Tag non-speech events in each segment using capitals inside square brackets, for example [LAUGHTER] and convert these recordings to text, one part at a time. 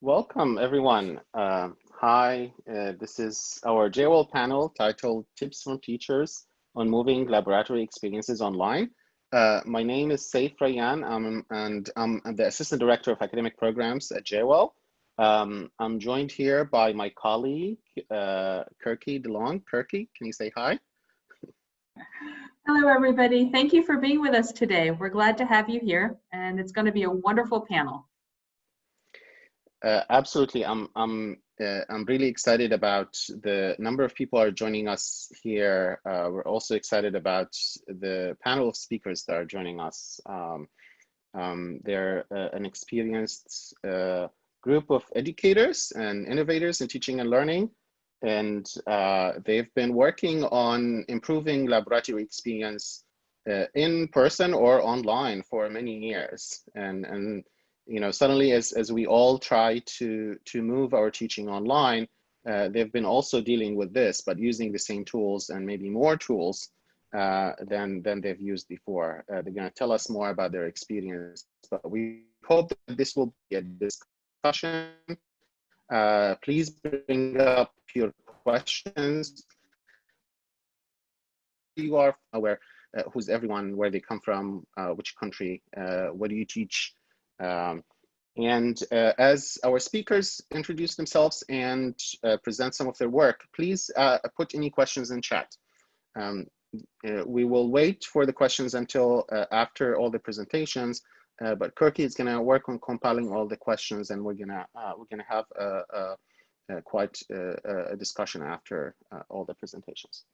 Welcome, everyone. Uh, hi, uh, this is our JWEL panel titled Tips from Teachers on Moving Laboratory Experiences Online. Uh, my name is Saif Rayyan, um, and I'm the Assistant Director of Academic Programs at JWEL. Um, I'm joined here by my colleague, uh, Kirky DeLong. Kirky, can you say hi? Hello, everybody. Thank you for being with us today. We're glad to have you here, and it's going to be a wonderful panel. Uh, absolutely. I'm, I'm, uh, I'm really excited about the number of people are joining us here. Uh, we're also excited about the panel of speakers that are joining us. Um, um, they're uh, an experienced uh, group of educators and innovators in teaching and learning. And uh, they've been working on improving laboratory experience in person or online for many years. And, and you know, suddenly as, as we all try to, to move our teaching online, uh, they've been also dealing with this, but using the same tools and maybe more tools uh, than, than they've used before. Uh, they're gonna tell us more about their experience, but we hope that this will be a discussion. Uh, please bring up your questions. You are aware, uh, who's everyone, where they come from, uh, which country, what do you teach, um, and uh, as our speakers introduce themselves and uh, present some of their work, please uh, put any questions in chat. Um, uh, we will wait for the questions until uh, after all the presentations, uh, but Kirky is going to work on compiling all the questions, and we're gonna we're gonna have a, a, a quite a, discussion after all the presentations.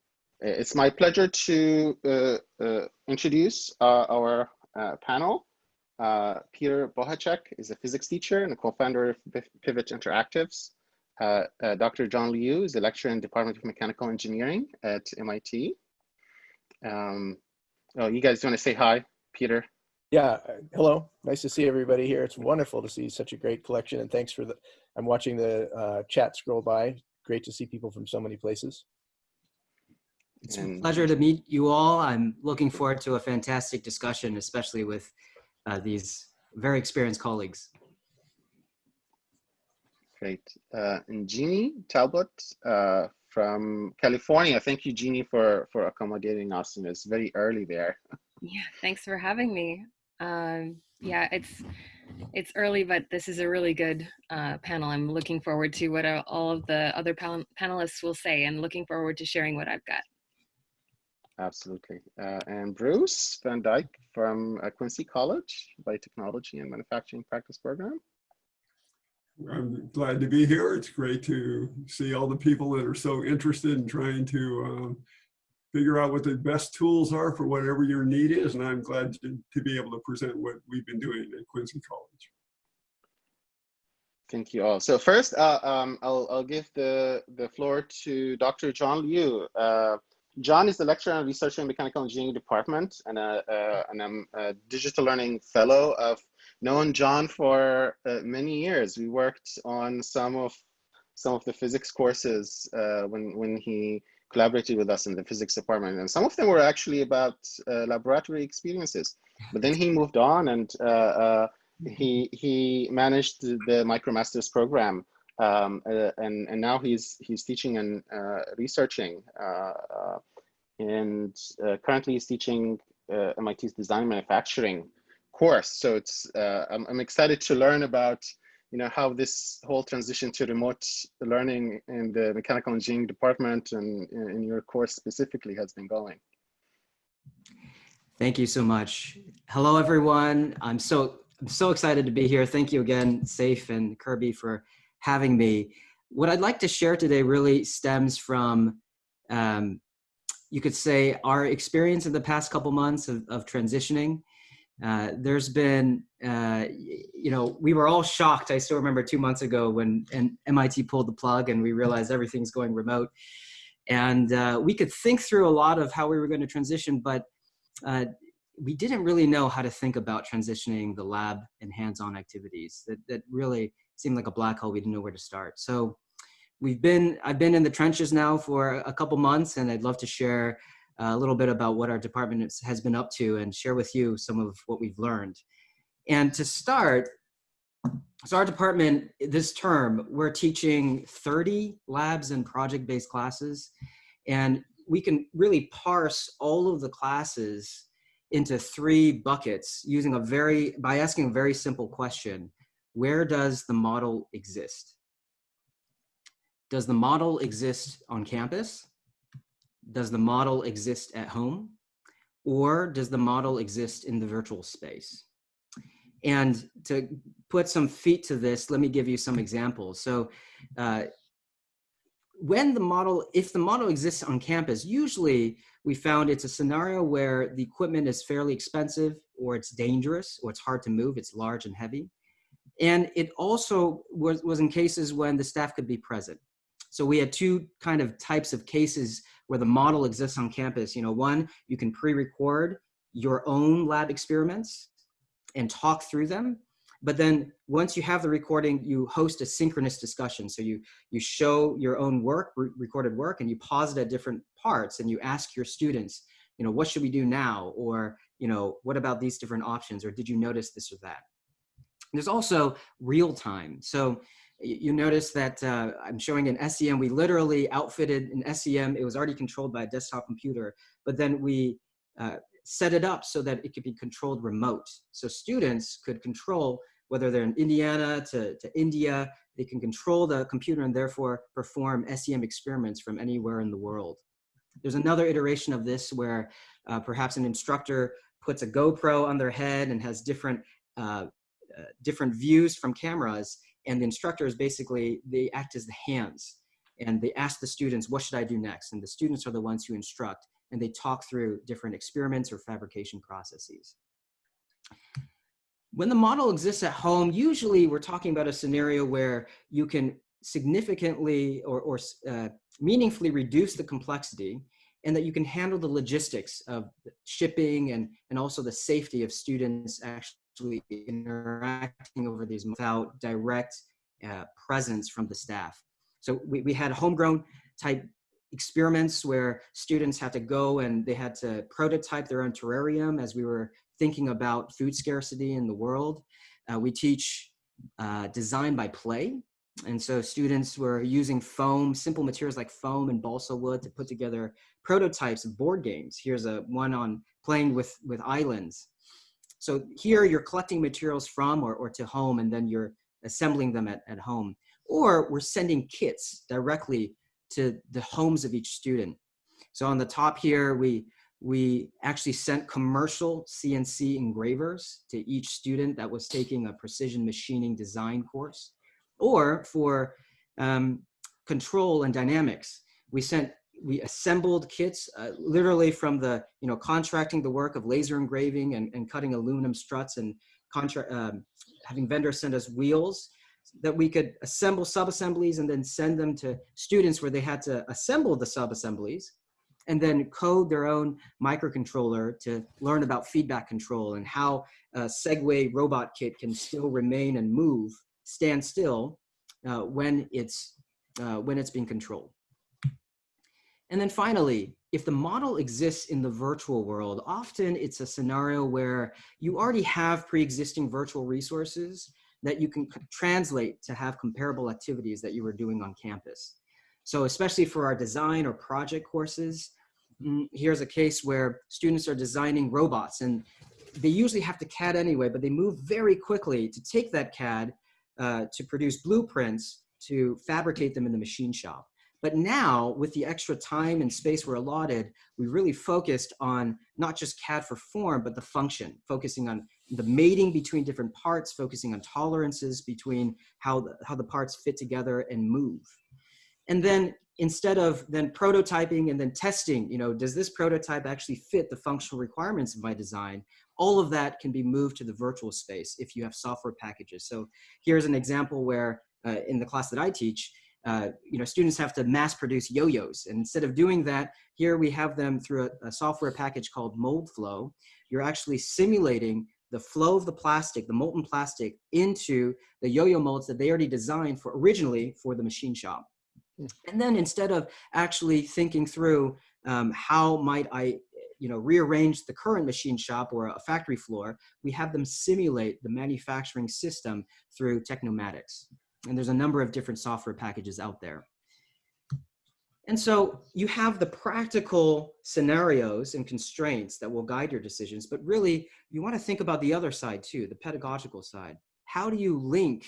It's my pleasure to introduce our panel. Uh, Peter Bohacek is a physics teacher and a co-founder of Pivot Interactives. Uh, uh, Dr. John Liu is a lecturer in the Department of Mechanical Engineering at MIT. Um, oh, you guys want to say hi, Peter? Yeah, uh, hello. Nice to see everybody here. It's wonderful to see such a great collection and thanks for the, I'm watching the uh, chat scroll by. Great to see people from so many places. It's a pleasure to meet you all. I'm looking forward to a fantastic discussion, especially with uh, these very experienced colleagues. Great. Uh, and Jeannie Talbot uh, from California. Thank you, Jeannie, for, for accommodating us. And it's very early there. [LAUGHS] Yeah, thanks for having me. Um, yeah, it's it's early, but this is a really good uh, panel. I'm looking forward to what uh, all of the other panelists will say and looking forward to sharing what I've got. Absolutely. Uh, and Bruce Van Dyke from uh, Quincy College Biotechnology and Manufacturing Practice Program. I'm glad to be here. It's great to see all the people that are so interested in trying to um, figure out what the best tools are for whatever your need is. And I'm glad to, to be able to present what we've been doing at Quincy College. Thank you all. So first, uh, um, I'll, I'll give the, the floor to Dr. John Liu. John is the lecturer and researcher in mechanical engineering department and, a, and I'm a digital learning fellow. I've known John for uh, many years. We worked on some of some of the physics courses uh, when when he collaborated with us in the physics department, and some of them were actually about uh, laboratory experiences. But then he moved on, and uh, uh, he he managed the MicroMasters program um, uh, and and now he's he's teaching and uh, researching, uh, uh and uh, currently he's teaching uh, MIT's design manufacturing course. So it's I'm, I'm excited to learn about you know how this whole transition to remote learning in the mechanical engineering department and in your course specifically has been going. Thank you so much. Hello, everyone. I'm so I'm so excited to be here. Thank you again, Saif and Kirby, for having me. What I'd like to share today really stems from, um, you could say, our experience in the past couple months of, of transitioning. Uh, there's been, uh, you know, we were all shocked. I still remember two months ago when and MIT pulled the plug and we realized everything's going remote. And uh, we could think through a lot of how we were going to transition, but uh, we didn't really know how to think about transitioning the lab and hands-on activities. That, that really seemed like a black hole. We didn't know where to start. So we've been, I've been in the trenches now for a couple months and I'd love to share a little bit about what our department has been up to and share with you some of what we've learned. And to start, so our department this term, we're teaching 30 labs and project-based classes. And we can really parse all of the classes into three buckets using a very, by asking a very simple question. Where does the model exist? Does the model exist on campus? Does the model exist at home? Or does the model exist in the virtual space? And to put some feet to this, let me give you some examples. So uh, when the model, if the model exists on campus, usually we found it's a scenario where the equipment is fairly expensive or it's dangerous or it's hard to move, it's large and heavy. And it also was, was in cases when the staff could be present. So we had two kind of types of cases where the model exists on campus. You know, one, you can pre-record your own lab experiments and talk through them. But then once you have the recording, you host a synchronous discussion. So you, you show your own work, re recorded work, and you pause it at different parts and you ask your students, you know, what should we do now? Or, you know, what about these different options? Or did you notice this or that? There's also real time. So you notice that uh, I'm showing an SEM. We literally outfitted an SEM. It was already controlled by a desktop computer, but then we uh, set it up so that it could be controlled remote. So students could control whether they're in Indiana to, to India, they can control the computer and therefore perform SEM experiments from anywhere in the world. There's another iteration of this where uh, perhaps an instructor puts a GoPro on their head and has different, uh, uh, different views from cameras and the instructors basically, they act as the hands and they ask the students, what should I do next? And the students are the ones who instruct and they talk through different experiments or fabrication processes. When the model exists at home, usually we're talking about a scenario where you can significantly or, or uh, meaningfully reduce the complexity and that you can handle the logistics of shipping and, and also the safety of students actually interacting over these without direct uh, presence from the staff. So we, we had homegrown type experiments where students had to go and they had to prototype their own terrarium as we were thinking about food scarcity in the world. Uh, we teach uh, design by play. And so students were using foam, simple materials like foam and balsa wood to put together prototypes of board games. Here's a one on playing with, with islands. So here you're collecting materials from or, or to home and then you're assembling them at, at home. Or we're sending kits directly to the homes of each student. So on the top here, we we actually sent commercial CNC engravers to each student that was taking a precision machining design course. Or for um, control and dynamics, we sent, we assembled kits uh, literally from the, you know, contracting the work of laser engraving and, and cutting aluminum struts and contract, um, having vendors send us wheels that we could assemble sub-assemblies and then send them to students where they had to assemble the sub-assemblies and then code their own microcontroller to learn about feedback control and how a Segway robot kit can still remain and move, stand still uh, when, it's, uh, when it's being controlled. And then finally, if the model exists in the virtual world, often it's a scenario where you already have pre-existing virtual resources that you can translate to have comparable activities that you were doing on campus. So especially for our design or project courses, mm, here's a case where students are designing robots and they usually have to CAD anyway, but they move very quickly to take that CAD uh, to produce blueprints to fabricate them in the machine shop. But now with the extra time and space we're allotted, we really focused on not just CAD for form, but the function, focusing on the mating between different parts, focusing on tolerances between how the, how the parts fit together and move. And then instead of then prototyping and then testing, you know, does this prototype actually fit the functional requirements of my design? All of that can be moved to the virtual space if you have software packages. So here's an example where uh, in the class that I teach, uh, you know, students have to mass produce yo-yos. And instead of doing that, here we have them through a, a software package called Moldflow. You're actually simulating the flow of the plastic, the molten plastic, into the yo-yo molds that they already designed for originally for the machine shop. And then instead of actually thinking through um, how might I, you know, rearrange the current machine shop or a factory floor, we have them simulate the manufacturing system through Tecnomatix. And there's a number of different software packages out there. And so you have the practical scenarios and constraints that will guide your decisions, but really you want to think about the other side too, the pedagogical side. How do you link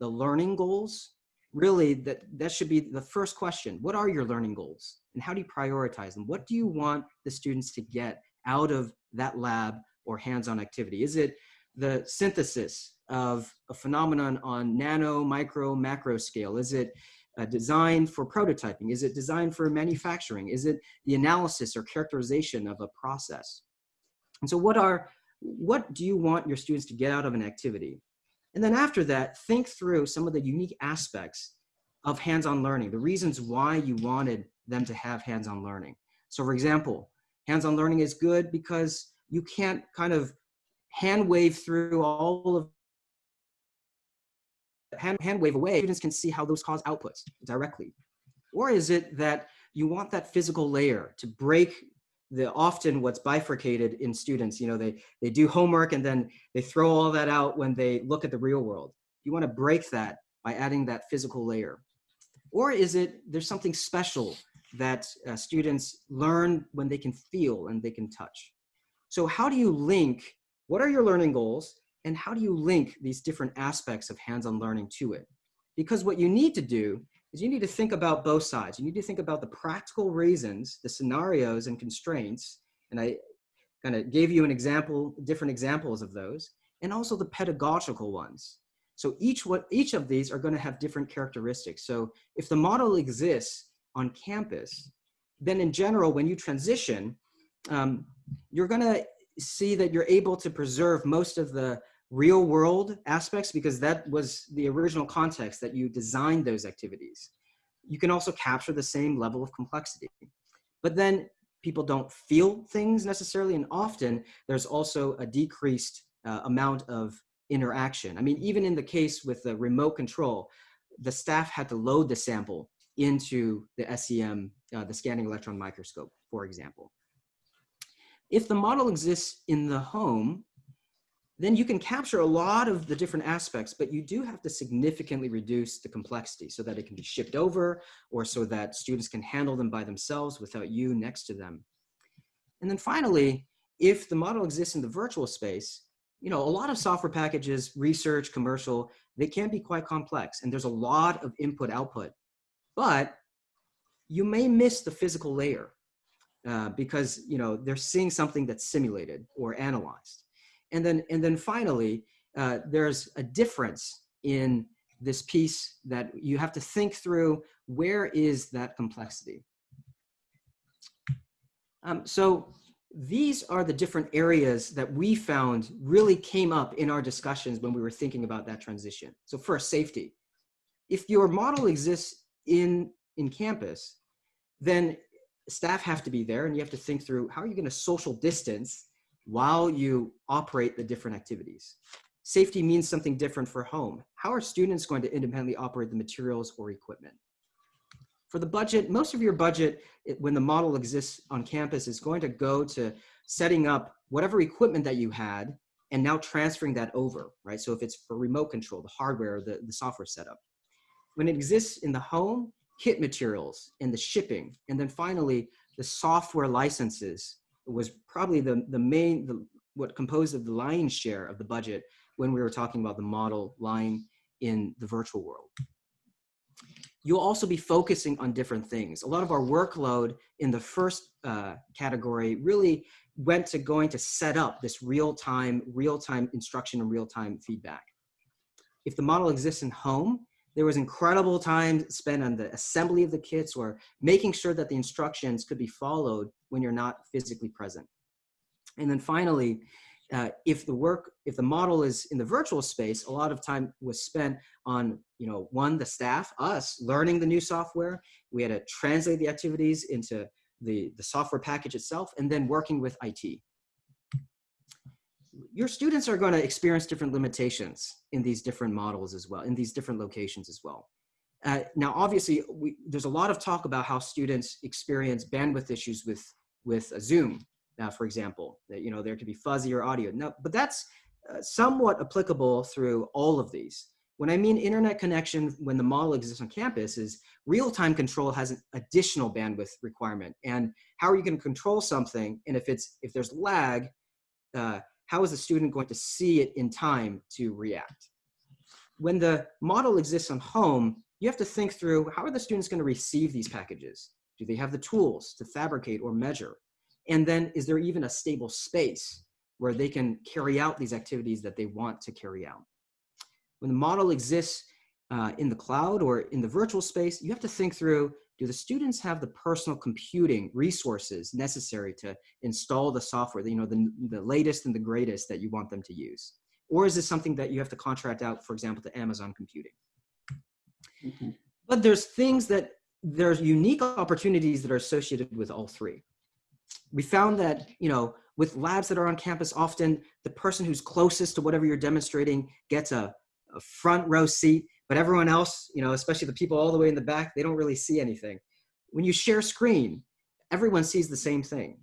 the learning goals? Really, that, that should be the first question. What are your learning goals? And how do you prioritize them? What do you want the students to get out of that lab or hands-on activity? Is it the synthesis of a phenomenon on nano, micro, macro scale? Is it uh, designed for prototyping? Is it designed for manufacturing? Is it the analysis or characterization of a process? And so what are, what do you want your students to get out of an activity? And then after that, think through some of the unique aspects of hands-on learning, the reasons why you wanted them to have hands-on learning. So for example, hands-on learning is good because you can't kind of hand wave through all of hand, hand wave away, students can see how those cause outputs directly. Or is it that you want that physical layer to break the often what's bifurcated in students, you know, they, they do homework and then they throw all that out when they look at the real world. You want to break that by adding that physical layer. Or is it there's something special that uh, students learn when they can feel and they can touch? So how do you link, what are your learning goals and how do you link these different aspects of hands-on learning to it? Because what you need to do is you need to think about both sides. You need to think about the practical reasons, the scenarios and constraints, and I kind of gave you an example, different examples of those, and also the pedagogical ones. So each, what, each of these are gonna have different characteristics. So if the model exists on campus, then in general, when you transition, um, you're gonna see that you're able to preserve most of the real world aspects because that was the original context that you designed those activities. You can also capture the same level of complexity. But then people don't feel things necessarily and often there's also a decreased uh, amount of interaction. I mean, even in the case with the remote control, the staff had to load the sample into the SEM, uh, the scanning electron microscope, for example. If the model exists in the home, then you can capture a lot of the different aspects, but you do have to significantly reduce the complexity so that it can be shipped over or so that students can handle them by themselves without you next to them. And then finally, if the model exists in the virtual space, you know, a lot of software packages, research, commercial, they can be quite complex and there's a lot of input output, but you may miss the physical layer uh, because, you know, they're seeing something that's simulated or analyzed. And then, and then finally, uh, there's a difference in this piece that you have to think through where is that complexity. Um, so these are the different areas that we found really came up in our discussions when we were thinking about that transition. So first, safety. If your model exists in, in campus, then staff have to be there and you have to think through how are you going to social distance while you operate the different activities. Safety means something different for home. How are students going to independently operate the materials or equipment? For the budget, most of your budget, when the model exists on campus, is going to go to setting up whatever equipment that you had and now transferring that over, right? So if it's for remote control, the hardware, the, the software setup. When it exists in the home, kit materials and the shipping, and then finally, the software licenses was probably the, the main, the, what composed of the lion's share of the budget when we were talking about the model lying in the virtual world. You'll also be focusing on different things. A lot of our workload in the first uh, category really went to going to set up this real-time, real-time instruction and real-time feedback. If the model exists in home, there was incredible time spent on the assembly of the kits or making sure that the instructions could be followed when you're not physically present. And then finally, uh, if the work, if the model is in the virtual space, a lot of time was spent on, you know, one, the staff, us, learning the new software. We had to translate the activities into the, the software package itself, and then working with IT your students are going to experience different limitations in these different models as well, in these different locations as well. Uh, now, obviously, we, there's a lot of talk about how students experience bandwidth issues with, with a Zoom. uh, for example. That, you know, there could be fuzzy or audio. No, but that's uh, somewhat applicable through all of these. When I mean internet connection, when the model exists on campus is real-time control has an additional bandwidth requirement. And how are you gonna control something? And if it's if there's lag, uh, how is the student going to see it in time to react? When the model exists on home, you have to think through how are the students going to receive these packages? Do they have the tools to fabricate or measure? And then is there even a stable space where they can carry out these activities that they want to carry out? When the model exists uh, in the cloud or in the virtual space, you have to think through, do the students have the personal computing resources necessary to install the software, you know, the, the latest and the greatest that you want them to use? Or is this something that you have to contract out, for example, to Amazon Computing? Mhm. But there's things that there's unique opportunities that are associated with all three. We found that, you know, with labs that are on campus, often the person who's closest to whatever you're demonstrating gets a, a front row seat, but everyone else, you know, especially the people all the way in the back, they don't really see anything. When you share screen, everyone sees the same thing.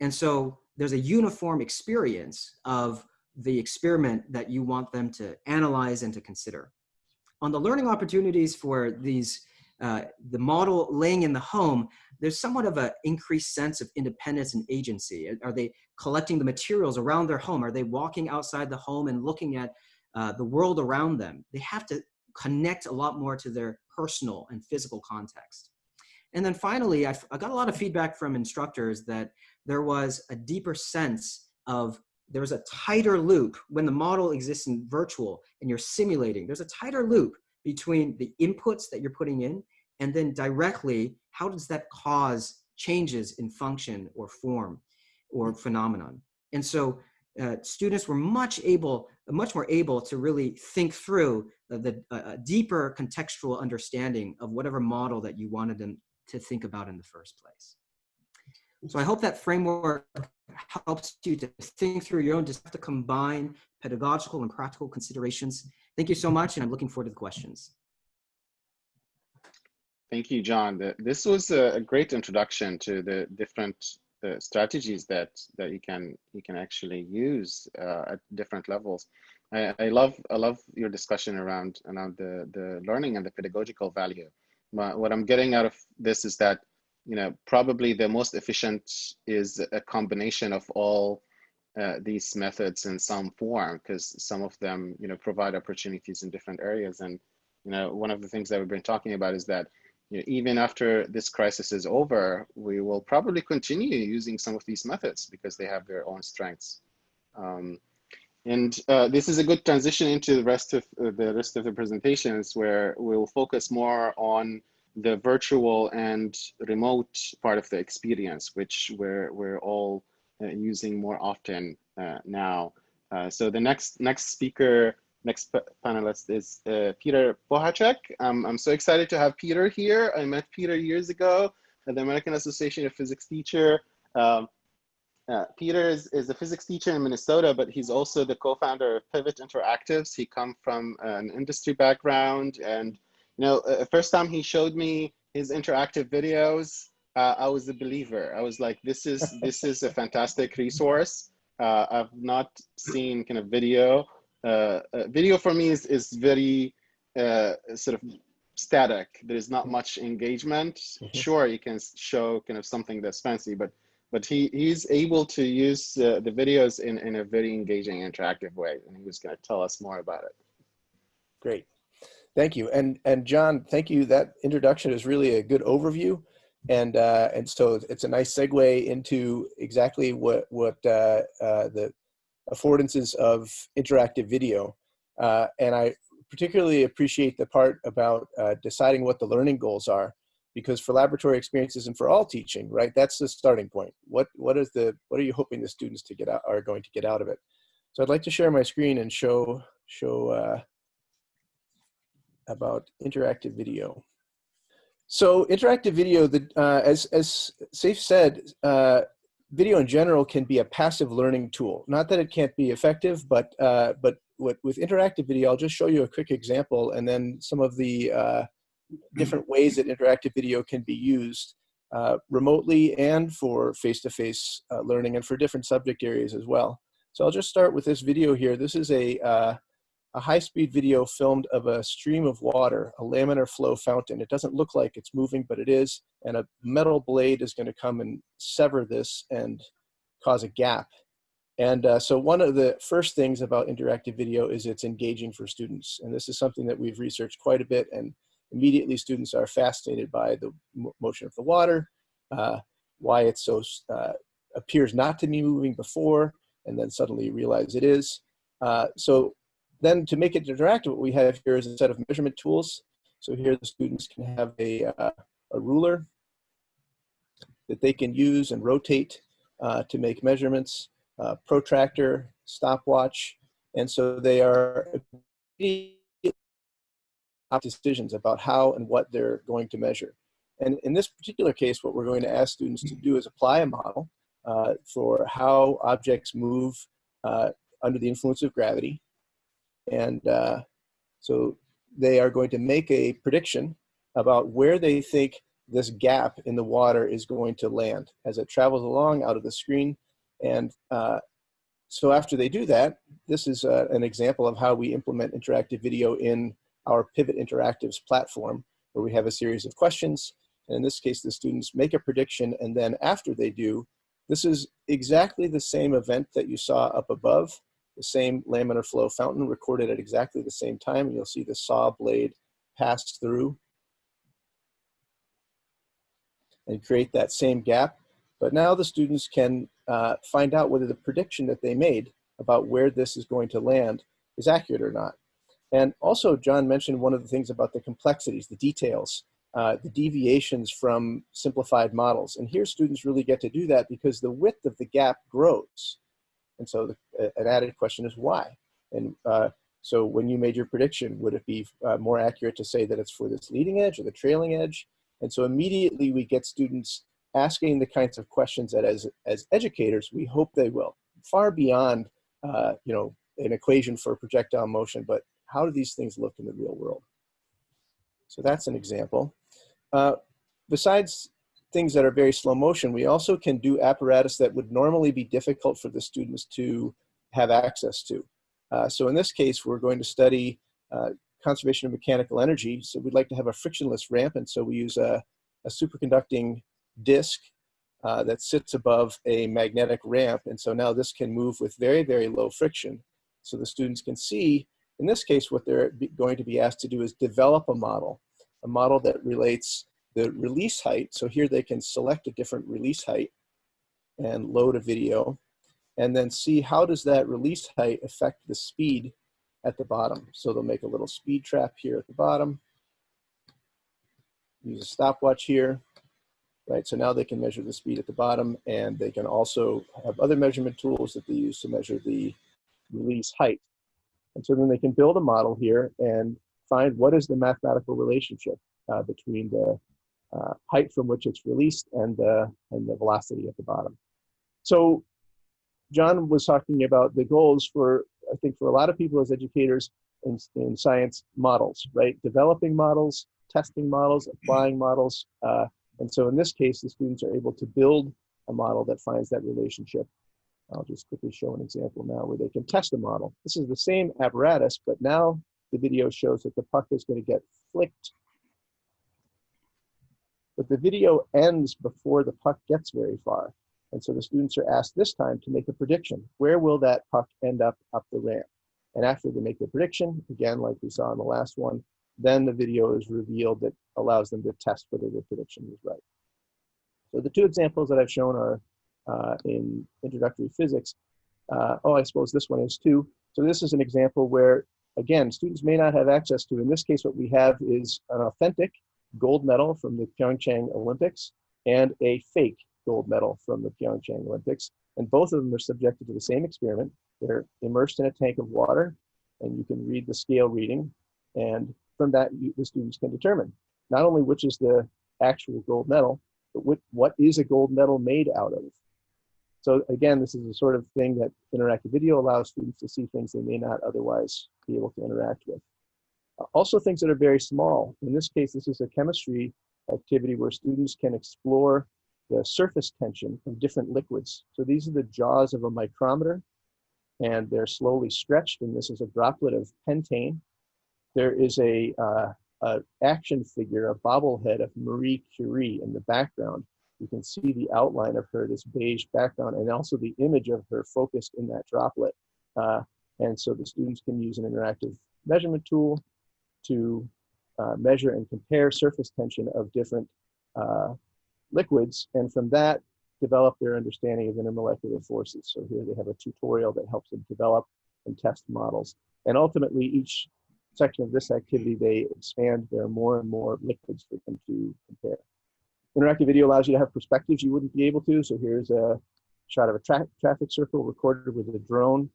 And so there's a uniform experience of the experiment that you want them to analyze and to consider. On the learning opportunities for these, uh, the model laying in the home, there's somewhat of an increased sense of independence and agency. Are they collecting the materials around their home? Are they walking outside the home and looking at uh, the world around them? They have to connect a lot more to their personal and physical context. And then finally, I, I got a lot of feedback from instructors that there was a deeper sense of there's a tighter loop when the model exists in virtual and you're simulating. There's a tighter loop between the inputs that you're putting in and then directly, how does that cause changes in function or form or phenomenon? And so uh, students were much able, much more able to really think through the uh, deeper contextual understanding of whatever model that you wanted them to think about in the first place. So I hope that framework helps you to think through your own, just have to combine pedagogical and practical considerations. Thank you so much, and I'm looking forward to the questions. Thank you, John. This was a great introduction to the different uh, strategies that that you can you can actually use uh, at different levels. I, I love I love your discussion around around the the learning and the pedagogical value. My, what I'm getting out of this is that you know probably the most efficient is a combination of all uh, these methods in some form because some of them you know provide opportunities in different areas and you know one of the things that we've been talking about is that you know, even after this crisis is over, we will probably continue using some of these methods because they have their own strengths. Um, and uh, this is a good transition into the rest of uh, the rest of the presentations where we'll focus more on the virtual and remote part of the experience, which we're, we're all uh, using more often uh, now. Uh, so the next next speaker next panelist is uh, Peter Bohacek. Um, I'm so excited to have Peter here. I met Peter years ago at the American Association of Physics Teacher. Um, uh, Peter is, is a physics teacher in Minnesota, but he's also the co-founder of Pivot Interactives. He come from an industry background and, you know, uh, first time he showed me his interactive videos, uh, I was a believer. I was like, this is, this is a fantastic resource. Uh, I've not seen kind of video uh, uh, video for me is, is very uh, sort of static. There's not much engagement. Mhm. Sure, you can show kind of something that's fancy, but but he he's able to use uh, the videos in in a very engaging, interactive way, and he was going to tell us more about it. Great. Thank you. And and John, thank you. That introduction is really a good overview. And uh, and so it's a nice segue into exactly what what uh, uh, the affordances of interactive video. Uh, and I particularly appreciate the part about uh, deciding what the learning goals are, because for laboratory experiences and for all teaching, right, that's the starting point. What what is the what are you hoping the students to get out are going to get out of it? So I'd like to share my screen and show show uh, about interactive video. So interactive video, the, uh, as, as Saif said, uh, video in general can be a passive learning tool. Not that it can't be effective, but, uh, but with, with interactive video, I'll just show you a quick example and then some of the uh, different ways that interactive video can be used. uh, remotely and for face-to-face -face, uh, learning and for different subject areas as well. So I'll just start with this video here. This is a, uh, a high-speed video filmed of a stream of water, a laminar flow fountain. It doesn't look like it's moving, but it is. And a metal blade is gonna come and sever this and cause a gap. And uh, so one of the first things about interactive video is it's engaging for students. And this is something that we've researched quite a bit and immediately students are fascinated by the motion of the water, uh, why it so uh, appears not to be moving before, and then suddenly realize it is. Uh, so then to make it interactive, what we have here is a set of measurement tools. So here the students can have a, uh, a ruler that they can use and rotate uh, to make measurements, uh, protractor, stopwatch, and so they are decisions about how and what they're going to measure. And in this particular case, what we're going to ask students to do is apply a model uh, for how objects move uh, under the influence of gravity. And uh, so they are going to make a prediction about where they think this gap in the water is going to land as it travels along out of the screen. And uh, so after they do that, this is uh, an example of how we implement interactive video in our Pivot Interactives platform, where we have a series of questions. And in this case, the students make a prediction, and then after they do, this is exactly the same event that you saw up above, the same laminar flow fountain recorded at exactly the same time. And you'll see the saw blade pass through and create that same gap. But now the students can uh, find out whether the prediction that they made about where this is going to land is accurate or not. And also, John mentioned one of the things about the complexities, the details, uh, the deviations from simplified models. And here students really get to do that because the width of the gap grows. And so the, an added question is why? And uh, so when you made your prediction, would it be uh, more accurate to say that it's for this leading edge or the trailing edge? And so immediately we get students asking the kinds of questions that as, as educators, we hope they will, far beyond, uh, you know, an equation for projectile motion, but how do these things look in the real world? So that's an example. Uh, besides things that are very slow motion, we also can do apparatus that would normally be difficult for the students to have access to. Uh, so in this case, we're going to study uh, conservation of mechanical energy. So we'd like to have a frictionless ramp, and so we use a, a superconducting disk uh, that sits above a magnetic ramp. And so now this can move with very, very low friction. So the students can see in this case, what they're going to be asked to do is develop a model, a model that relates the release height. So here they can select a different release height and load a video and then see how does that release height affect the speed at the bottom. So they'll make a little speed trap here at the bottom. Use a stopwatch here, right? So now they can measure the speed at the bottom and they can also have other measurement tools that they use to measure the release height. And so then they can build a model here and find what is the mathematical relationship uh, between the uh, height from which it's released and the, and the velocity at the bottom. So John was talking about the goals for, I think for a lot of people as educators in, in science models, right? Developing models, testing models, applying models. Uh, and so in this case, the students are able to build a model that finds that relationship I'll just quickly show an example now where they can test a model. This is the same apparatus, but now the video shows that the puck is going to get flicked. But the video ends before the puck gets very far. And so the students are asked this time to make a prediction. Where will that puck end up up the ramp? And after they make the prediction, again, like we saw in the last one, then the video is revealed that allows them to test whether their prediction is right. So the two examples that I've shown are uh, in introductory physics. Uh, oh, I suppose this one is too. So this is an example where, again, students may not have access to. In this case, what we have is an authentic gold medal from the Pyeongchang Olympics and a fake gold medal from the Pyeongchang Olympics. And both of them are subjected to the same experiment. They're immersed in a tank of water, and you can read the scale reading. And from that, you, the students can determine not only which is the actual gold medal, but what, what is a gold medal made out of. So again, this is the sort of thing that interactive video allows students to see things they may not otherwise be able to interact with. Also things that are very small. In this case, this is a chemistry activity where students can explore the surface tension of different liquids. So these are the jaws of a micrometer and they're slowly stretched and this is a droplet of pentane. There is a, uh, a action figure, a bobblehead of Marie Curie in the background. You can see the outline of her, this beige background, and also the image of her focused in that droplet. Uh, and so the students can use an interactive measurement tool to uh, measure and compare surface tension of different uh, liquids, and from that, develop their understanding of intermolecular forces. So here they have a tutorial that helps them develop and test models. And ultimately, each section of this activity, they expand. There are more and more liquids for them to compare. Interactive video allows you to have perspectives you wouldn't be able to. So here's a shot of a tra traffic circle recorded with a drone.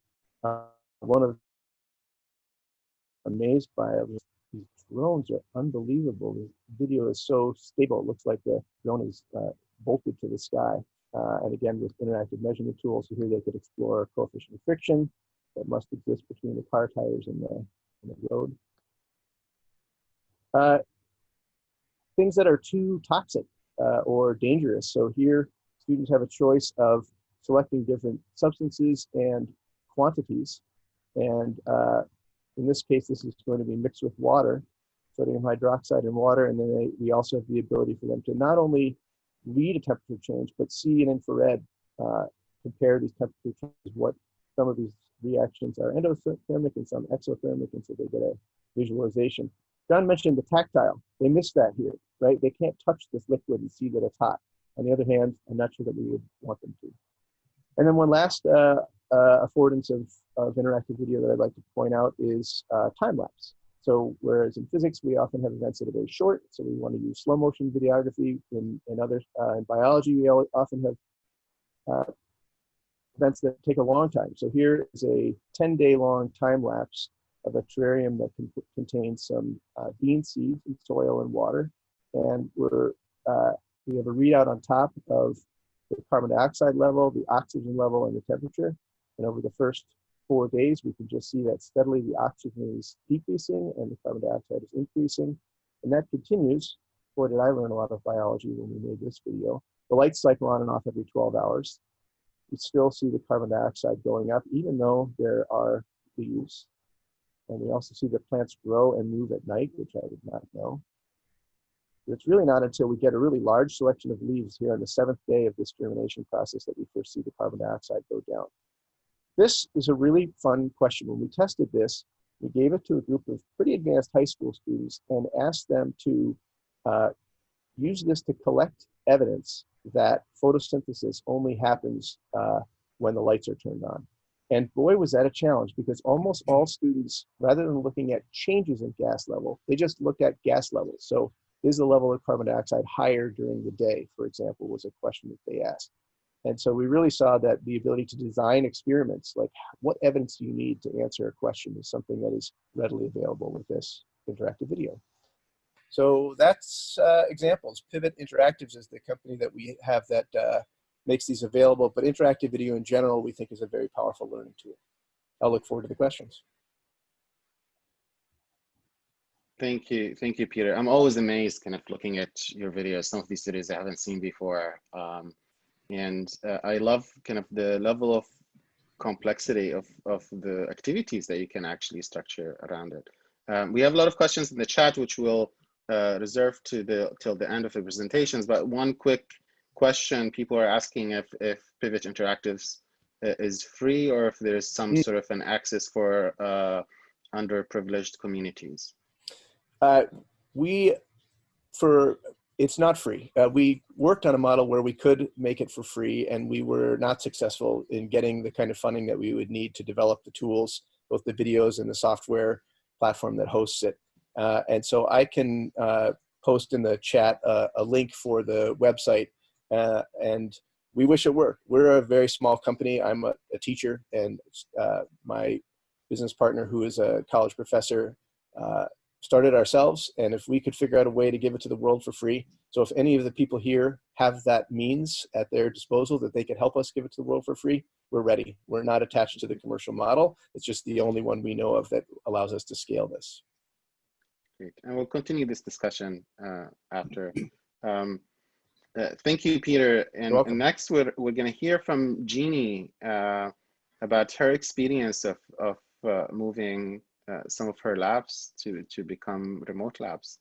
Uh, one of amazed by drones are unbelievable. The video is so stable. It looks like the drone is uh, bolted to the sky. Uh, and again, with interactive measurement tools, so here they could explore coefficient of friction that must exist between the car tires and the, and the road. Uh, things that are too toxic uh, or dangerous. So here, students have a choice of selecting different substances and quantities. And uh, in this case, this is going to be mixed with water, sodium hydroxide and water. And then they, we also have the ability for them to not only read a temperature change, but see an infrared, uh, compare these temperature changes, what some of these reactions are endothermic and some exothermic, and so they get a visualization. John mentioned the tactile. They missed that here, right? They can't touch this liquid and see that it's hot. On the other hand, I'm not sure that we would want them to. And then one last uh, uh, affordance of, of interactive video that I'd like to point out is uh, time lapse. So whereas in physics, we often have events that are very short, so we want to use slow motion videography. In, in other, uh, in biology, we often have uh, events that take a long time. So here is a 10 day long time lapse of a terrarium that contains some uh, bean seeds in soil and water. And we're, uh, we have a readout on top of the carbon dioxide level, the oxygen level, and the temperature. And over the first four days, we can just see that steadily the oxygen is decreasing and the carbon dioxide is increasing. And that continues. Boy, did I learn a lot of biology when we made this video. The lights cycle on and off every 12 hours. We still see the carbon dioxide going up, even though there are leaves. And we also see that plants grow and move at night, which I did not know. It's really not until we get a really large selection of leaves here on the seventh day of this germination process that we first see the carbon dioxide go down. This is a really fun question. When we tested this, we gave it to a group of pretty advanced high school students and asked them to uh, use this to collect evidence that photosynthesis only happens uh, when the lights are turned on. And boy, was that a challenge because almost all students, rather than looking at changes in gas level, they just looked at gas levels. So is the level of carbon dioxide higher during the day, for example, was a question that they asked. And so we really saw that the ability to design experiments, like what evidence do you need to answer a question is something that is readily available with this interactive video. So that's uh, examples. Pivot Interactives is the company that we have that uh, makes these available, but interactive video in general we think is a very powerful learning tool. I'll look forward to the questions. Thank you. Thank you, Peter. I'm always amazed kind of looking at your videos, some of these videos I haven't seen before. Um, and uh, I love kind of the level of complexity of, of the activities that you can actually structure around it. Um, we have a lot of questions in the chat, which we'll uh, reserve to the till the end of the presentations. But one quick question people are asking if, if Pivot Interactives uh, is free or if there's some mm. sort of an access for uh, underprivileged communities. Uh, we, for it's not free. Uh, we worked on a model where we could make it for free, and we were not successful in getting the kind of funding that we would need to develop the tools, both the videos and the software platform that hosts it. Uh, and so I can uh, post in the chat uh, a link for the website, uh, and we wish it were. We're a very small company. I'm a, a teacher, and uh, my business partner, who is a college professor, started ourselves and if we could figure out a way to give it to the world for free so if any of the people here have that means at their disposal that they could help us give it to the world for free we're ready we're not attached to the commercial model it's just the only one we know of that allows us to scale this great. And we'll continue this discussion uh, after. Um, uh, thank you, Peter. And, and next, we're, we're going to hear from Jeannie uh, about her experience of, of uh, moving uh, some of her labs to, to become remote labs.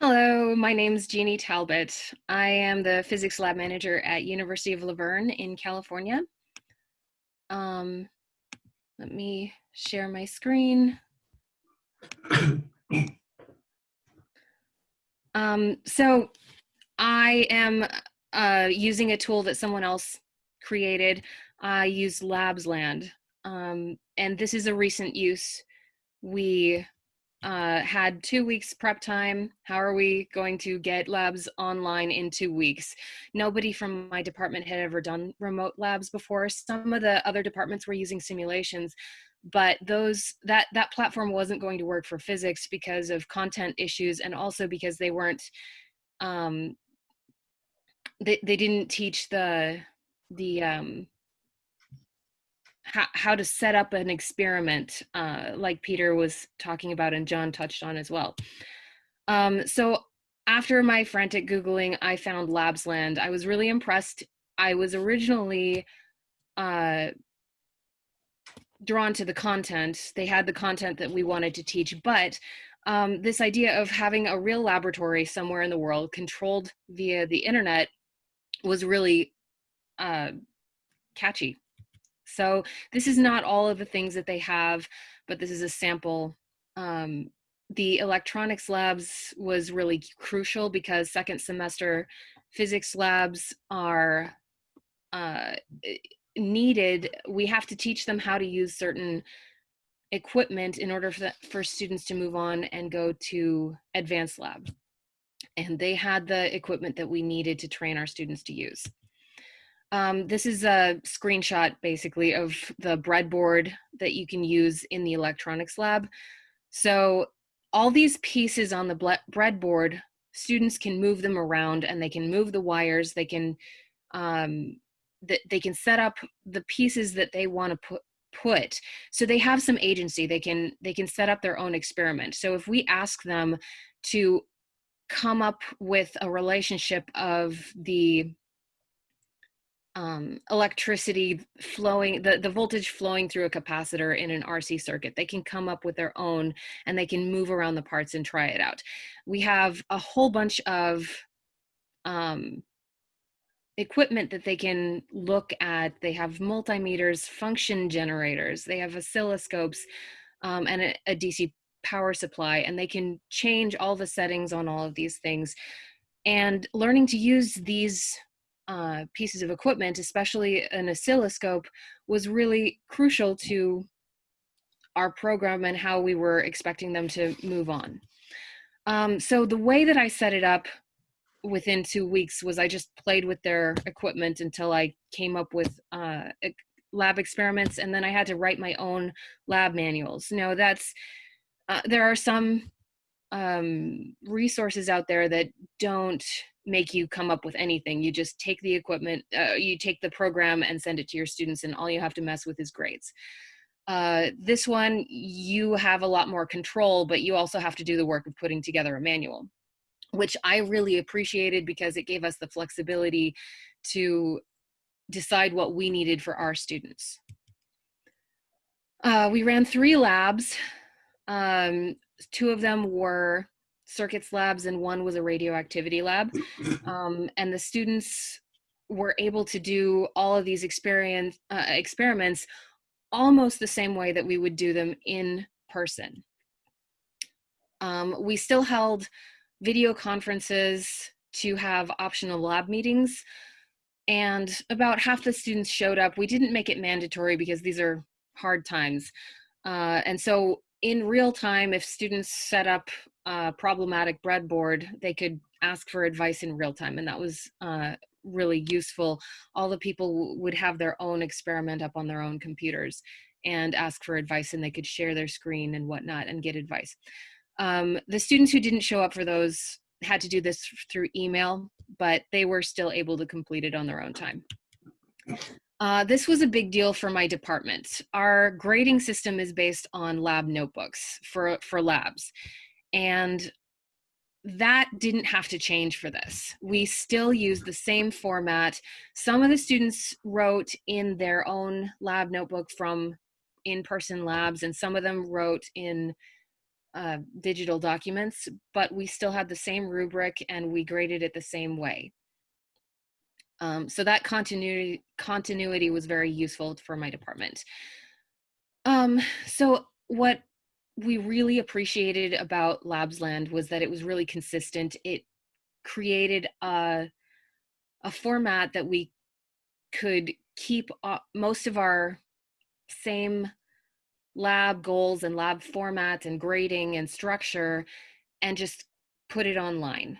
Hello, my name's Jeannie Talbot. I am the physics lab manager at University of La Verne in California. Um, let me share my screen. [COUGHS] Um, so I am uh, using a tool that someone else created. I use LabsLand, um, and this is a recent use. We uh, had two weeks prep time. How are we going to get labs online in two weeks? Nobody from my department had ever done remote labs before. Some of the other departments were using simulations, but those that that platform wasn't going to work for physics because of content issues and also because they weren't um, they, they didn't teach the the um, how, how to set up an experiment uh, like peter was talking about and john touched on as well. Um, so after my frantic googling i found LabsLand. I was really impressed. I was originally uh, drawn to the content. They had the content that we wanted to teach but um, this idea of having a real laboratory somewhere in the world controlled via the internet was really uh, catchy so this is not all of the things that they have, but this is a sample. Um, the electronics labs was really crucial because second semester physics labs are uh, needed. We have to teach them how to use certain equipment in order for, the, for students to move on and go to advanced lab. And they had the equipment that we needed to train our students to use. Um, this is a screenshot basically of the breadboard that you can use in the electronics lab. So all these pieces on the breadboard, students can move them around and they can move the wires, they can um, th they can set up the pieces that they want to put put so they have some agency they can they can set up their own experiment so if we ask them to come up with a relationship of the um, electricity flowing, the, the voltage flowing through a capacitor in an RC circuit. They can come up with their own and they can move around the parts and try it out. We have a whole bunch of um, equipment that they can look at. They have multimeters, function generators, they have oscilloscopes um, and a, a DC power supply, and they can change all the settings on all of these things. And learning to use these uh, pieces of equipment, especially an oscilloscope, was really crucial to our program and how we were expecting them to move on. Um, so the way that I set it up within two weeks was I just played with their equipment until I came up with uh, lab experiments, and then I had to write my own lab manuals. No, that's uh, there are some um, resources out there that don't make you come up with anything. You just take the equipment, uh, you take the program and send it to your students, and all you have to mess with is grades. Uh, this one, you have a lot more control, but you also have to do the work of putting together a manual, which I really appreciated because it gave us the flexibility to decide what we needed for our students. Uh, we ran three labs. Um, two of them were circuits labs and one was a radioactivity lab. [CLEARS THROAT] Um, and the students were able to do all of these experience, uh, experiments almost the same way that we would do them in person. Um, we still held video conferences to have optional lab meetings and about half the students showed up. We didn't make it mandatory because these are hard times. Uh, and so in real time, if students set up problematic breadboard, they could ask for advice in real time. And that was uh, really useful. All the people would have their own experiment up on their own computers and ask for advice and they could share their screen and whatnot and get advice. Um, the students who didn't show up for those had to do this through email, but they were still able to complete it on their own time. Uh, this was a big deal for my department. Our grading system is based on lab notebooks for, for labs. And that didn't have to change for this. We still use the same format. Some of the students wrote in their own lab notebook from in-person labs and some of them wrote in uh, digital documents, but we still had the same rubric and we graded it the same way. Um, so that continuity, continuity was very useful for my department. Um, so what we really appreciated about LabsLand was that it was really consistent. It created a, a format that we could keep uh, most of our same lab goals and lab format and grading and structure and just put it online.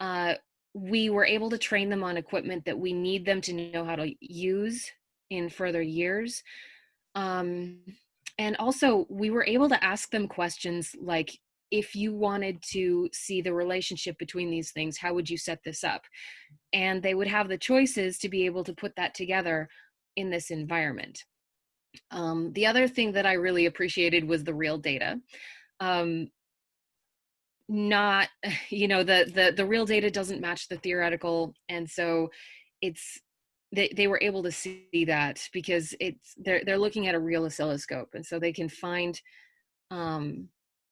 Uh, we were able to train them on equipment that we need them to know how to use in further years. Um, and also we were able to ask them questions like if you wanted to see the relationship between these things how would you set this up? And they would have the choices to be able to put that together in this environment. Um, the other thing that i really appreciated was the real data. Um, not [LAUGHS] you know the the the real data doesn't match the theoretical and so it's they, they were able to see that because it's they're they're looking at a real oscilloscope and so they can find um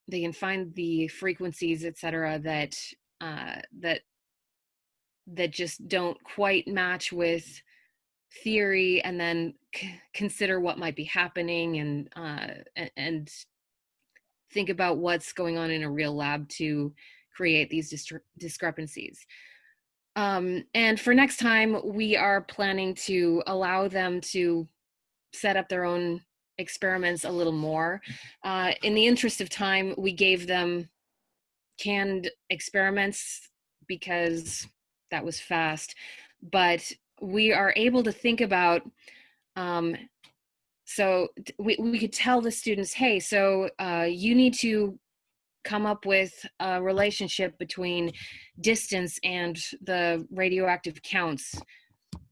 they can find the frequencies etc that uh that that just don't quite match with theory and then consider what might be happening and uh and, and think about what's going on in a real lab to create these discrepancies um, and for next time, we are planning to allow them to set up their own experiments a little more. Uh, in the interest of time, we gave them canned experiments because that was fast. But we are able to think about um, so we, we could tell the students hey so uh, you need to come up with a relationship between distance and the radioactive counts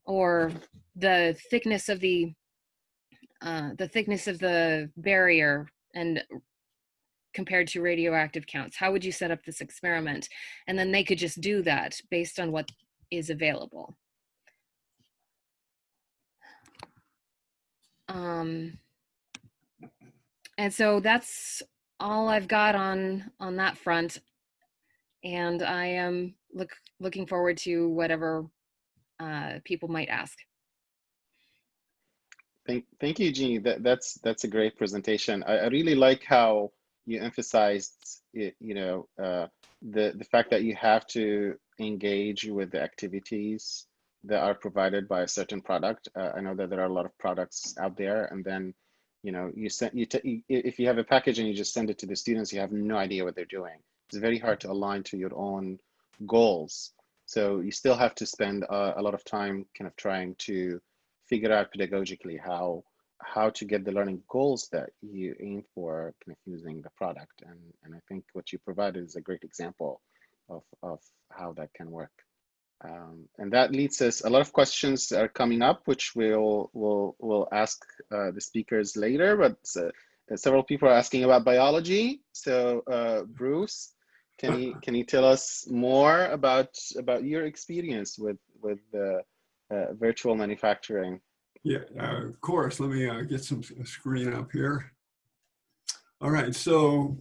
or the thickness of the uh, the thickness of the barrier and compared to radioactive counts. How would you set up this experiment? And then they could just do that based on what is available. Um, and so that's all I've got on on that front, and I am look looking forward to whatever uh, people might ask. Thank, thank you, Jeannie. That, that's that's a great presentation. I, I really like how you emphasized, it, you know, uh, the the fact that you have to engage with the activities that are provided by a certain product. Uh, I know that there are a lot of products out there, and then you know you send you if you have a package and you just send it to the students you have no idea what they're doing. It's very hard to align to your own goals. So you still have to spend a, a lot of time kind of trying to figure out pedagogically how how to get the learning goals that you aim for kind of using the product. And and i think what you provided is a great example of of how that can work um, and that leads us, a lot of questions are coming up, which we'll, we'll, we'll ask uh, the speakers later, but uh, several people are asking about biology. So uh, Bruce, can you, [LAUGHS] can you tell us more about, about your experience with, with uh, virtual manufacturing? Yeah, uh, of course. Let me uh, get some screen up here. All right, so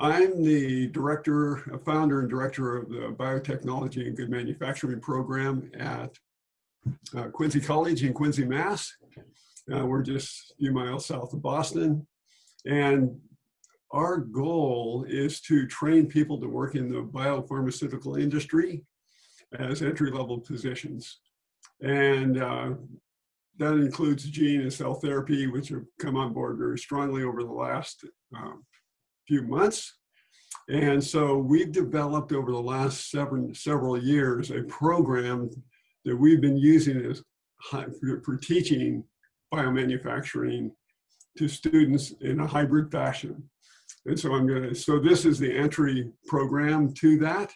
I'm the director, founder and director of the Biotechnology and Good Manufacturing program at uh, Quincy College in Quincy, Mass. Uh, we're just a few miles south of Boston. And our goal is to train people to work in the biopharmaceutical industry as entry-level positions. And uh, that includes gene and cell therapy, which have come on board very strongly over the last um, few months. And so we've developed over the last seven, several years a program that we've been using as for teaching biomanufacturing to students in a hybrid fashion. And so I'm going to, so this is the entry program to that.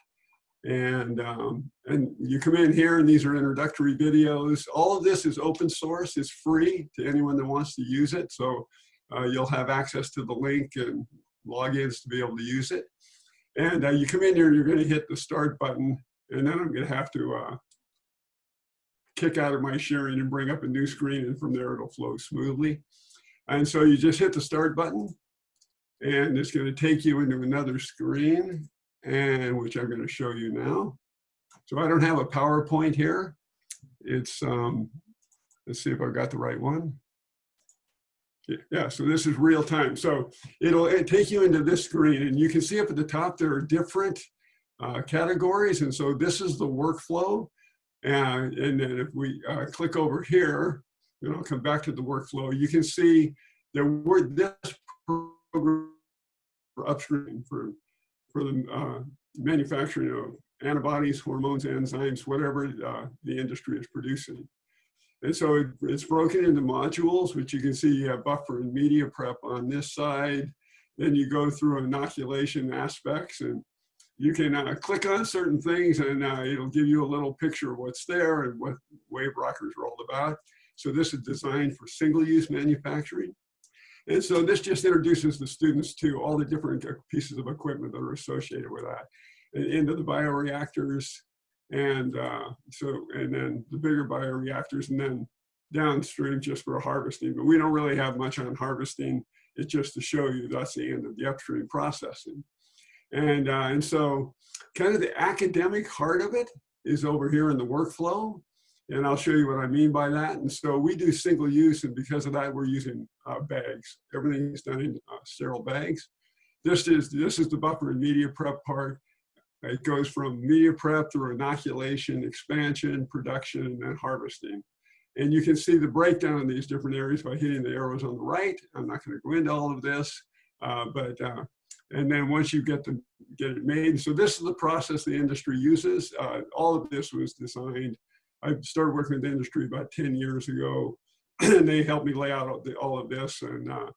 And, um, and you come in here and these are introductory videos. All of this is open source, it's free to anyone that wants to use it. So uh, you'll have access to the link and logins to be able to use it. And uh, you come in here, you're gonna hit the start button and then I'm gonna have to uh, kick out of my sharing and bring up a new screen and from there it'll flow smoothly. And so you just hit the start button and it's going to take you into another screen and which I'm going to show you now. So I don't have a PowerPoint here. It's, um, let's see if I've got the right one. Yeah, so this is real time. So it'll, take you into this screen and you can see up at the top there are different uh, categories. And so this is the workflow. And, and then if we uh, click over here, and I'll come back to the workflow, you can see that we're this program for upstream for, for the uh, manufacturing of antibodies, hormones, enzymes, whatever uh, the industry is producing. And so it, it's broken into modules, which you can see you have buffer and media prep on this side. Then you go through inoculation aspects and you can uh, click on certain things and uh, it'll give you a little picture of what's there and what wave rockers are all about. So this is designed for single-use manufacturing. And so this just introduces the students to all the different pieces of equipment that are associated with that. And into the bioreactors, and uh, so, and then the bigger bioreactors, and then downstream just for harvesting. But we don't really have much on harvesting. It's just to show you that's the end of the upstream processing. And, uh, and so kind of the academic heart of it is over here in the workflow. And I'll show you what I mean by that. And so we do single use, and because of that, we're using uh, bags. Everything is done in uh, sterile bags. This is, this is the buffer and media prep part. It goes from media prep through inoculation, expansion, production, and then harvesting. And you can see the breakdown in these different areas by hitting the arrows on the right. I'm not going to go into all of this, uh, but uh, and then once you get the get it made, so this is the process the industry uses. Uh, all of this was designed I started working with the industry about 10 years ago, [CLEARS THROAT] and they helped me lay out all, the, all of this. And, uh,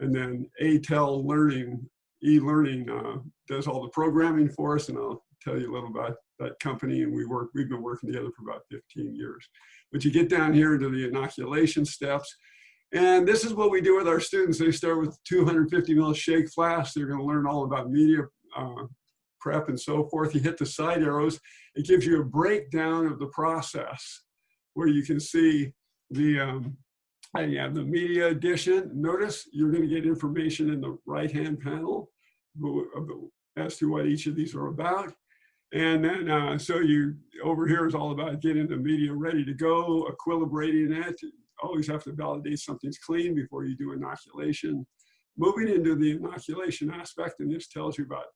and then ATEL Learning, e-learning uh, does all the programming for us, and I'll tell you a little about that company. And we work, we've been working together for about 15 years. But you get down here into the inoculation steps, and this is what we do with our students. They start with 250 mil shake flask. They're going to learn all about media uh, prep and so forth. You hit the side arrows, it gives you a breakdown of the process where you can see the, um, you have the media edition. Notice you're gonna get information in the right-hand panel as to what each of these are about. And then, uh, so you, over here is all about getting the media ready to go, equilibrating it. Always have to validate something's clean before you do inoculation. Moving into the inoculation aspect, and this tells you about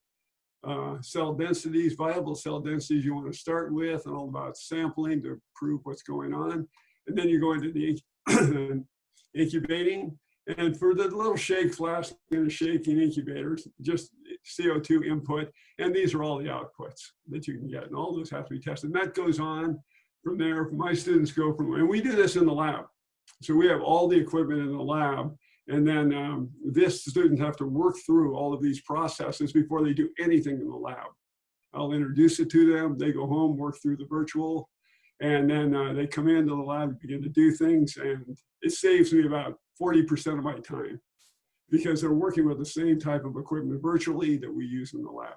uh, cell densities, viable cell densities you want to start with, and all about sampling to prove what's going on. And then you go into the [CLEARS THROAT] incubating. And for the little shake flask and the shaking incubators, just CO2 input. And these are all the outputs that you can get. And all those have to be tested. And that goes on from there. My students go from, and we do this in the lab. So we have all the equipment in the lab and then um, this students have to work through all of these processes before they do anything in the lab. I'll introduce it to them. They go home, work through the virtual, and then uh, they come into the lab, and begin to do things, and it saves me about 40% of my time because they're working with the same type of equipment virtually that we use in the lab.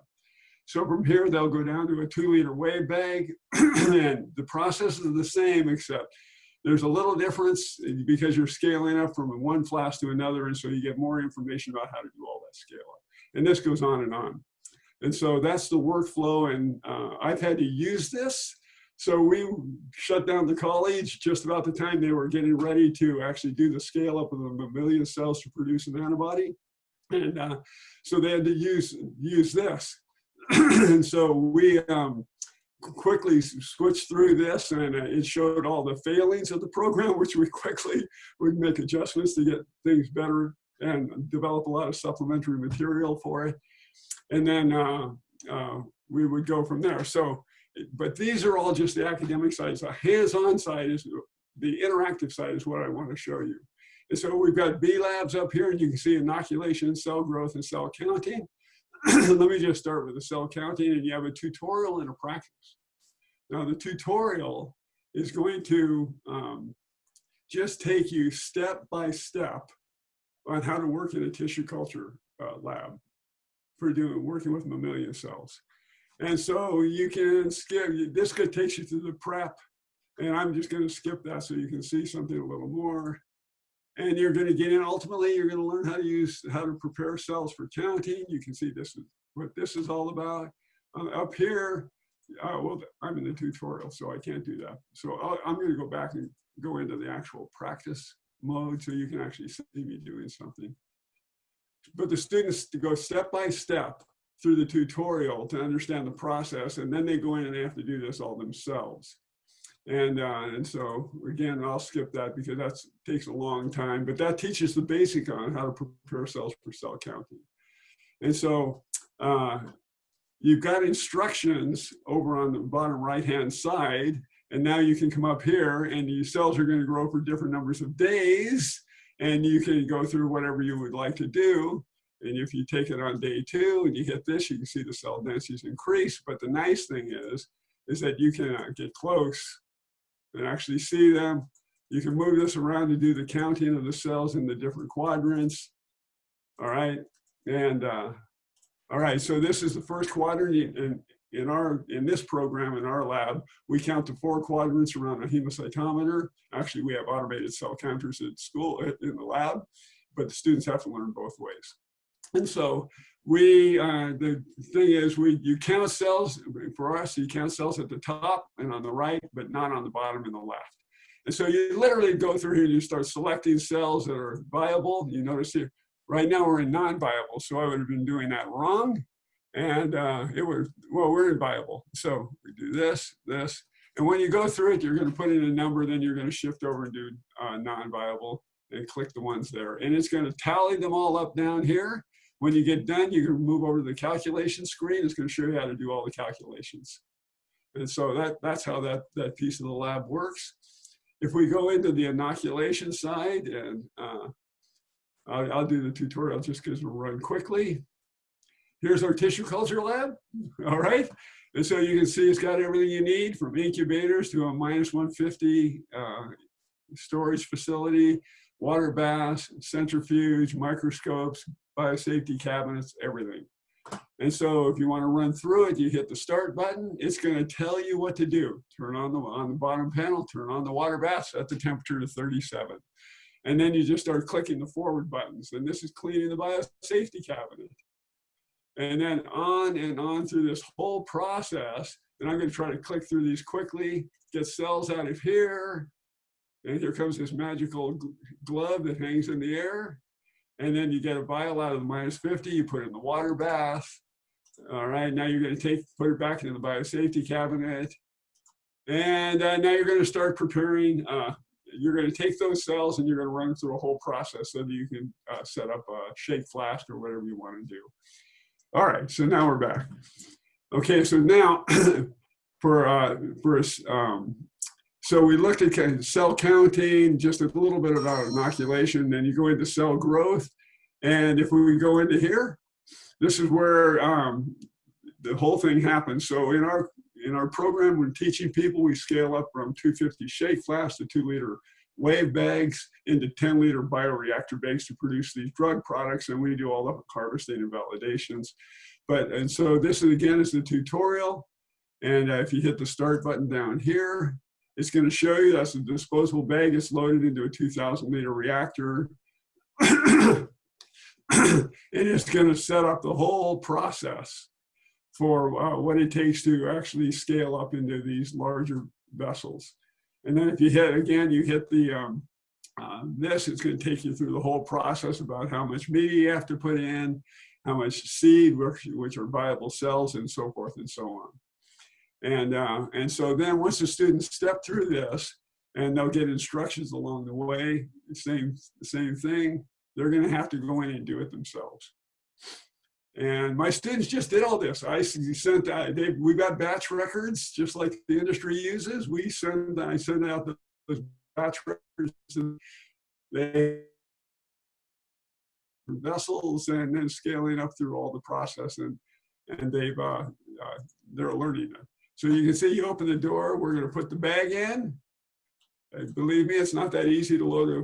So from here, they'll go down to a two liter wave bag, [CLEARS THROAT] and the process is the same, except there's a little difference because you're scaling up from one flask to another, and so you get more information about how to do all that scale up. And this goes on and on. And so that's the workflow, and uh, I've had to use this. So we shut down the college just about the time they were getting ready to actually do the scale up of the mammalian cells to produce an antibody. And uh, so they had to use, use this. [CLEARS THROAT] and so we, um, quickly switched through this and uh, it showed all the failings of the program, [LAUGHS] which we quickly would make adjustments to get things better and develop a lot of supplementary material for it. And then uh, uh, we would go from there. So, but these are all just the academic sides. The hands-on side is the interactive side is what I want to show you. And so we've got B labs up here and you can see inoculation, cell growth, and cell counting. [CLEARS THROAT] let me just start with the cell counting and you have a tutorial and a practice. Now the tutorial is going to um, just take you step by step on how to work in a tissue culture uh, lab for doing working with mammalian cells. And so you can skip, this could take you through the prep and I'm just gonna skip that so you can see something a little more. And you're gonna get in, ultimately, you're gonna learn how to use, how to prepare cells for counting. You can see this is what this is all about. Uh, up here, uh, well, I'm in the tutorial, so I can't do that. So I'll, I'm gonna go back and go into the actual practice mode so you can actually see me doing something. But the students to go step by step through the tutorial to understand the process, and then they go in and they have to do this all themselves. And, uh, and so again, I'll skip that because that takes a long time, but that teaches the basic on how to prepare cells for cell counting. And so uh, you've got instructions over on the bottom right-hand side, and now you can come up here and your cells are gonna grow for different numbers of days, and you can go through whatever you would like to do. And if you take it on day two and you hit this, you can see the cell densities increase. But the nice thing is, is that you can uh, get close and actually see them. You can move this around to do the counting of the cells in the different quadrants. All right, and uh, all right, so this is the first quadrant in, in our in this program in our lab. We count the four quadrants around a hemocytometer. Actually, we have automated cell counters at school in the lab, but the students have to learn both ways. And so we, uh, the thing is, we you count cells, for us, you count cells at the top and on the right, but not on the bottom and the left. And so you literally go through here and you start selecting cells that are viable. You notice here, right now we're in non-viable, so I would have been doing that wrong. And uh, it was, well, we're in viable. So we do this, this. And when you go through it, you're gonna put in a number, then you're gonna shift over and do uh, non-viable and click the ones there. And it's gonna tally them all up down here. When you get done, you can move over to the calculation screen. It's going to show you how to do all the calculations. And so that, that's how that, that piece of the lab works. If we go into the inoculation side, and uh, I'll, I'll, do the tutorial just because we'll run quickly. Here's our tissue culture lab, [LAUGHS] all right? And so you can see it's got everything you need from incubators to a minus 150 uh, storage facility, water baths, centrifuge, microscopes, biosafety cabinets, everything. And so if you want to run through it, you hit the start button. It's going to tell you what to do. Turn on the, on the bottom panel, turn on the water bath, set the temperature to 37. And then you just start clicking the forward buttons. And this is cleaning the biosafety cabinet. And then on and on through this whole process. And I'm going to try to click through these quickly, get cells out of here. And here comes this magical glove that hangs in the air and then you get a vial out of the minus 50, you put it in the water bath. All right, now you're gonna take, put it back into the biosafety cabinet. And uh, now you're gonna start preparing, uh, you're gonna take those cells and you're gonna run through a whole process so that you can uh, set up a shake flask or whatever you wanna do. All right, so now we're back. Okay, so now [CLEARS THROAT] for, uh, for um, so we looked at cell counting, just a little bit about inoculation, then you go into cell growth. And if we go into here, this is where um, the whole thing happens. So in our in our program, we're teaching people, we scale up from 250 shake flasks to two liter wave bags into 10 liter bioreactor bags to produce these drug products. And we do all the harvesting and validations. But, and so this is, again is the tutorial. And uh, if you hit the start button down here, it's going to show you that's a disposable bag. It's loaded into a 2,000 liter reactor. and it's going to set up the whole process for uh, what it takes to actually scale up into these larger vessels. And then if you hit, again, you hit the, um, uh, this, it's going to take you through the whole process about how much media you have to put in, how much seed, which, which are viable cells, and so forth and so on. And, uh, and so then once the students step through this, and they'll get instructions along the way, same, same thing, they're gonna have to go in and do it themselves. And my students just did all this. I sent, uh, they, we got batch records, just like the industry uses. We send, I send out the, the batch records and they vessels and then scaling up through all the process and and they've uh, uh, they're learning it. So you can see you open the door, we're gonna put the bag in. And believe me, it's not that easy to load a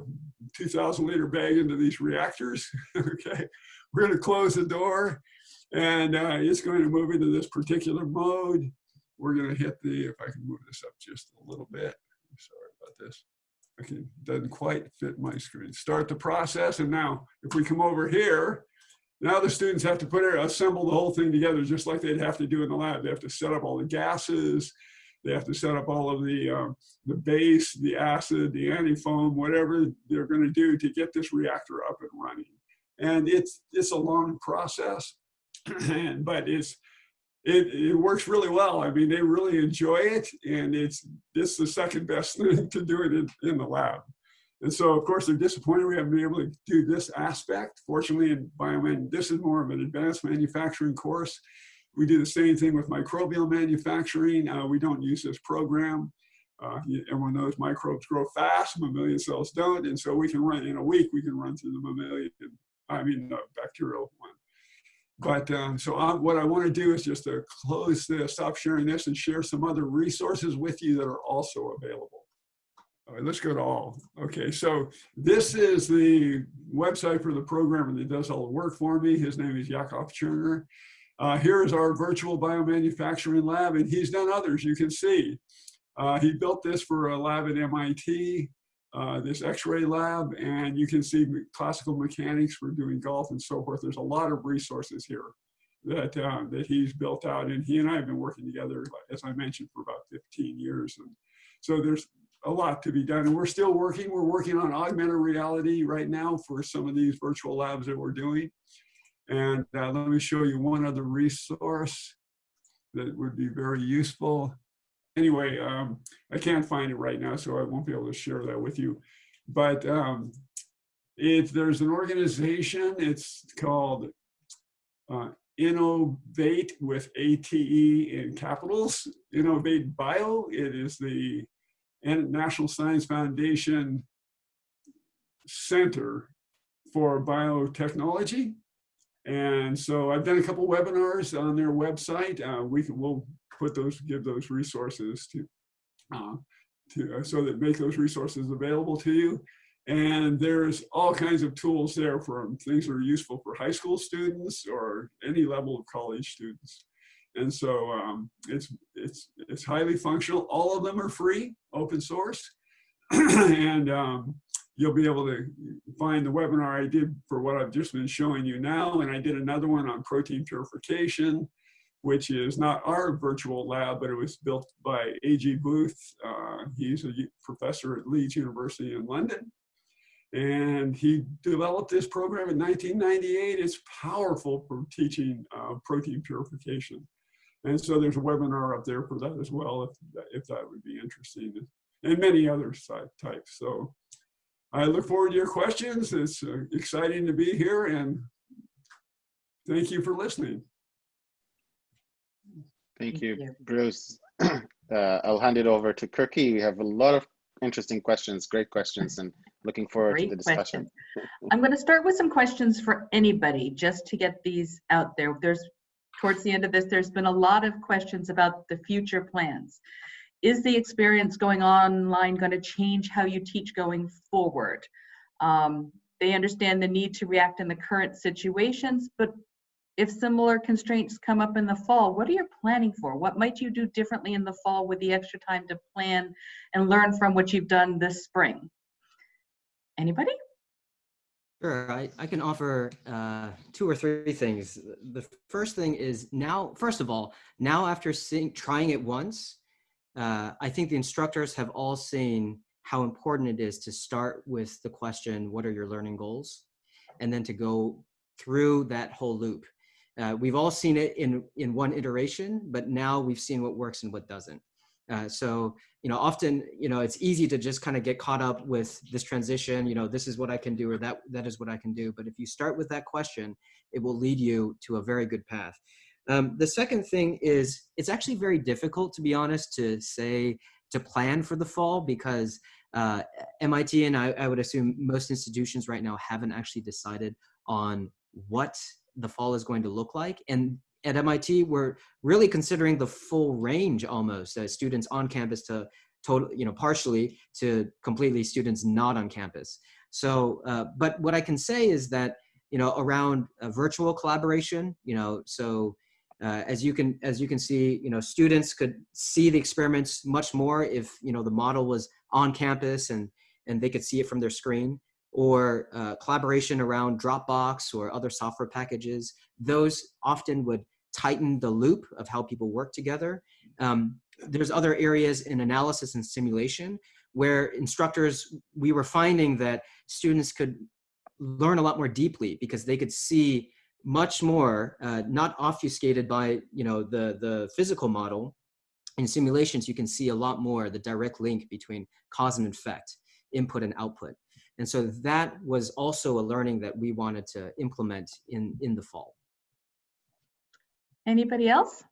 2000 liter bag into these reactors, [LAUGHS] okay? We're gonna close the door and uh, it's going to move into this particular mode. We're gonna hit the, if I can move this up just a little bit, sorry about this. Okay, doesn't quite fit my screen. Start the process and now if we come over here, now the students have to put it, assemble the whole thing together just like they'd have to do in the lab. They have to set up all the gases. They have to set up all of the, um, the base, the acid, the antifoam, whatever they're going to do to get this reactor up and running. And it's, it's a long process, and [CLEARS THROAT] but it's, it, it works really well. I mean, they really enjoy it. And it's, it's the second best thing [LAUGHS] to do it in, in the lab. And so, of course, they're disappointed we haven't been able to do this aspect. Fortunately, in bioman, this is more of an advanced manufacturing course. We do the same thing with microbial manufacturing. Uh, we don't use this program. Uh, everyone knows microbes grow fast, mammalian cells don't. And so we can run, in a week, we can run through the mammalian, I mean, the bacterial one. But um, so I, what I want to do is just to close this, stop sharing this and share some other resources with you that are also available. All right, let's go to all. Okay, so this is the website for the programmer that does all the work for me. His name is Yakov Cherner. Uh, here is our virtual biomanufacturing lab, and he's done others, you can see. Uh, he built this for a lab at MIT, uh, this x-ray lab, and you can see classical mechanics for doing golf and so forth. There's a lot of resources here that, uh, that he's built out, and he and I have been working together, as I mentioned, for about 15 years. And so there's a lot to be done. And we're still working. We're working on augmented reality right now for some of these virtual labs that we're doing. And uh, let me show you one other resource that would be very useful. Anyway, um, I can't find it right now, so I won't be able to share that with you. But um, if there's an organization, it's called uh, Innovate with ATE in capitals, Innovate Bio. It is the and National Science Foundation Center for Biotechnology. And so I've done a couple webinars on their website. Uh, we can, we'll put those, give those resources to, uh, to uh, so that make those resources available to you. And there's all kinds of tools there from things that are useful for high school students or any level of college students. And so um, it's, it's, it's highly functional. All of them are free, open source. [CLEARS THROAT] and um, you'll be able to find the webinar I did for what I've just been showing you now. And I did another one on protein purification, which is not our virtual lab, but it was built by A.G. Booth. Uh, he's a professor at Leeds University in London. And he developed this program in 1998. It's powerful for teaching uh, protein purification. And so there's a webinar up there for that as well, if, if that would be interesting, and many other types. So I look forward to your questions. It's uh, exciting to be here, and thank you for listening. Thank, Thank you, you. Bruce. [CLEARS THROAT] Uh, I'll hand it over to Kirky. We have a lot of interesting questions, great questions, and looking forward to the discussion. question. I'm going to start with some questions for anybody, just to get these out there. There's, towards the end of this, there's been a lot of questions about the future plans. Is the experience going online going to change how you teach going forward? Um, they understand the need to react in the current situations, but if similar constraints come up in the fall, what are you planning for? What might you do differently in the fall with the extra time to plan and learn from what you've done this spring? Anybody? Sure, I, I can offer uh, two or three things. The first thing is now, first of all, now after seeing, trying it once, uh, I think the instructors have all seen how important it is to start with the question, what are your learning goals? And then to go through that whole loop. Uh, we've all seen it in, in one iteration, but now we've seen what works and what doesn't. Uh, so, you know, often, you know, it's easy to just kind of get caught up with this transition, you know, this is what I can do or that, that is what I can do. But if you start with that question, it will lead you to a very good path. Um, the second thing is it's actually very difficult, to be honest, to say, to plan for the fall because uh, MIT and I, I would assume most institutions right now haven't actually decided on what the fall is going to look like. And at MIT, we're really considering the full range almost as students on campus to total, you know, partially to completely students not on campus. So, uh, but what I can say is that, you know, around virtual collaboration, you know, so uh, as you can as you can see, you know, students could see the experiments much more if you know the model was on campus and and they could see it from their screen or uh, collaboration around Dropbox or other software packages. Those often would tighten the loop of how people work together. Um, there's other areas in analysis and simulation where instructors, we were finding that students could learn a lot more deeply because they could see much more, uh, not obfuscated by you know the, the physical model. In simulations, you can see a lot more the direct link between cause and effect, input and output. And so that was also a learning that we wanted to implement in, in the fall. Anybody else?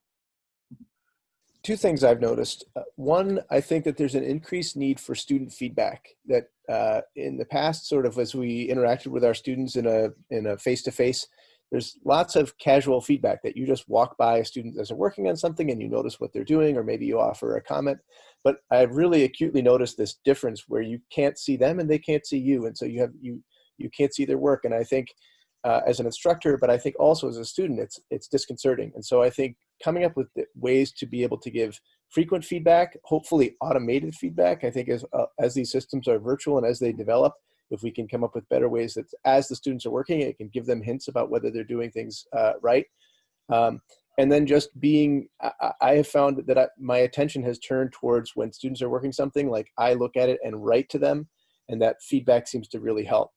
Two things I've noticed. Uh, one, I think that there's an increased need for student feedback that uh, in the past, sort of as we interacted with our students in a in a face-to-face, -face, there's lots of casual feedback that you just walk by a student as they're working on something and you notice what they're doing or maybe you offer a comment. But i've really acutely noticed this difference where you can't see them and they can't see you. And so you have you you can't see their work. And i think uh, as an instructor but i think also as a student it's it's disconcerting. And so i think coming up with ways to be able to give frequent feedback hopefully automated feedback i think as uh, as these systems are virtual and as they develop if we can come up with better ways that as the students are working, it can give them hints about whether they're doing things uh, right. Um, and then just being, I, I have found that I, my attention has turned towards when students are working something, like I look at it and write to them, and that feedback seems to really help.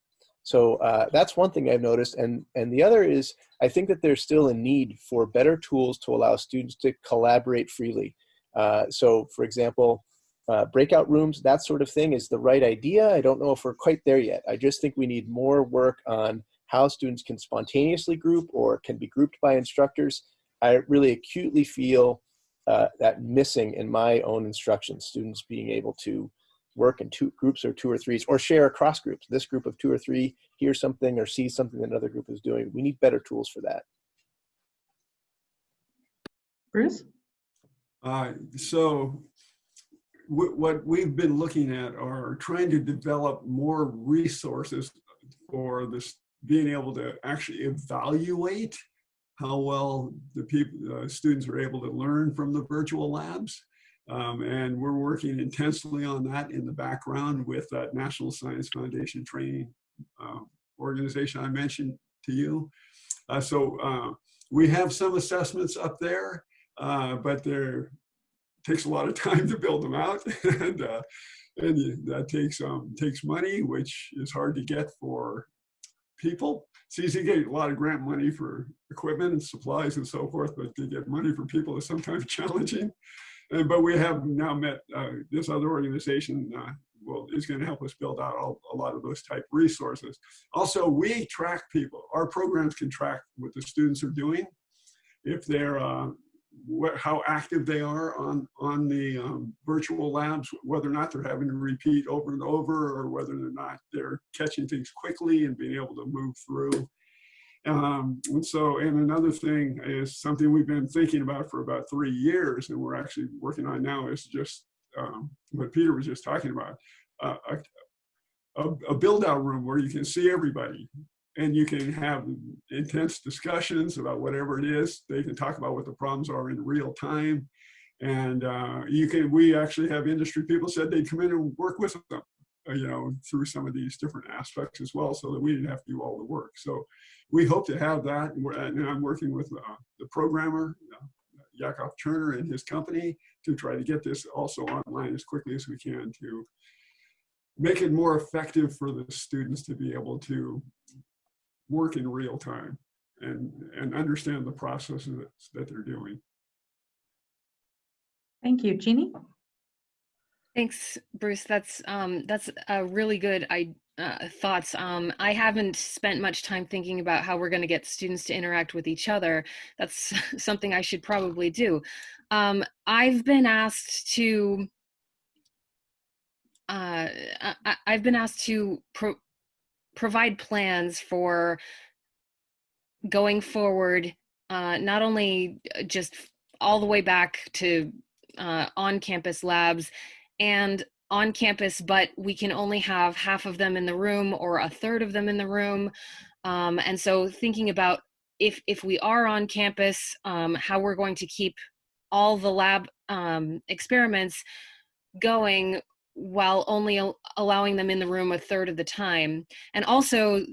So uh, that's one thing I've noticed. And, and the other is, I think that there's still a need for better tools to allow students to collaborate freely. Uh, so for example, uh, breakout rooms, that sort of thing is the right idea. I don't know if we're quite there yet. I just think we need more work on how students can spontaneously group or can be grouped by instructors. I really acutely feel uh, that missing in my own instruction, students being able to work in two groups or two or threes or share across groups. This group of two or three hears something or sees something that another group is doing. We need better tools for that. Bruce? Uh, so what we've been looking at are trying to develop more resources for this being able to actually evaluate how well the people uh, students are able to learn from the virtual labs um, and we're working intensely on that in the background with that National Science Foundation training uh, organization I mentioned to you. Uh, so uh, we have some assessments up there, uh, but they're takes a lot of [LAUGHS] time to build them out and uh, and that takes um takes money which is hard to get for people. It's easy to get a lot of grant money for equipment and supplies and so forth but to get money for people is sometimes [LAUGHS] challenging. And but we have now met uh, this other organization uh, well is going to help us build out all, a lot of those type resources. Also we track people. Our programs can track what the students are doing. If they're uh, what, how active they are on, on the um, virtual labs, whether or not they're having to repeat over and over or whether or not they're catching things quickly and being able to move through. Um, and so, and another thing is something we've been thinking about for about three years and we're actually working on now is just um, what Peter was just talking about, uh, a, a, a build out room where you can see everybody and you can have intense discussions about whatever it is. They can talk about what the problems are in real time. And uh, you can, we actually have industry people said they'd come in and work with them, uh, you know, through some of these different aspects as well, so that we didn't have to do all the work. So we hope to have that. And I'm working with uh, the programmer, uh, Yakov Cherner and his company to try to get this also online as quickly as we can to make it more effective for the students to be able to work in real time and, and understand the processes that, that they're doing. Thank you. Jeannie? Thanks, Bruce. That's um, that's a really good I, uh, thoughts. Um, I haven't spent much time thinking about how we're going to get students to interact with each other. That's [LAUGHS] something I should probably do. Um, I've been asked to. Uh, I, have been asked to pro provide plans for going forward, uh, not only uh, just all the way back to uh, on campus labs and on campus, but we can only have half of them in the room or a third of them in the room. Um, and so thinking about if, if we are on campus, um, how we're going to keep all the lab um, experiments going while only al- allowing them in the room a third of the time. And also,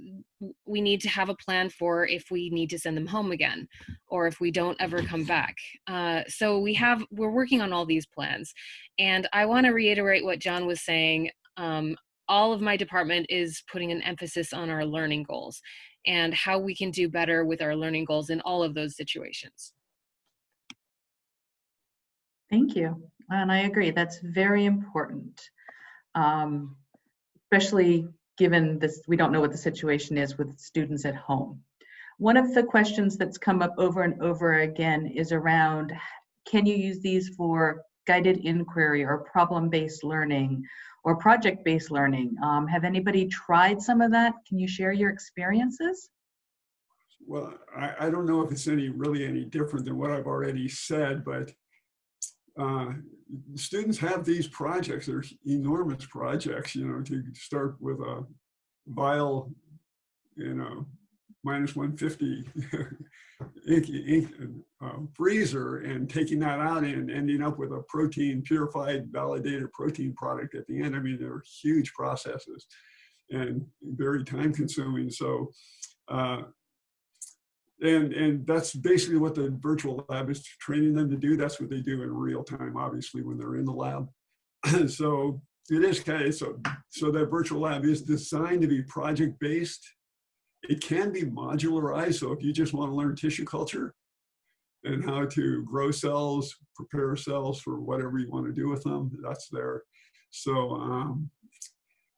we need to have a plan for if we need to send them home again or if we don't ever come back. Uh, so we have, we're working on all these plans. And I want to reiterate what John was saying. Um, all of my department is putting an emphasis on our learning goals and how we can do better with our learning goals in all of those situations. Thank you. And I agree, that's very important. Um, especially given this, we don't know what the situation is with students at home. One of the questions that's come up over and over again is around, can you use these for guided inquiry or problem-based learning or project-based learning? Um, have anybody tried some of that? Can you share your experiences? Well, I, I don't know if it's any really any different than what I've already said, but uh, students have these projects. They're enormous projects, you know, to start with a vial, you know, minus 150 [LAUGHS] ink, ink uh, freezer and taking that out and ending up with a protein, purified, validated protein product at the end. I mean, they're huge processes and very time consuming. So uh, and and that's basically what the virtual lab is training them to do. That's what they do in real time obviously when they're in the lab. [CLEARS THROAT] So it is kind of so so that virtual lab is designed to be project based it can be modularized so if you just want to learn tissue culture and how to grow cells prepare cells for whatever you want to do with them that's there. So um,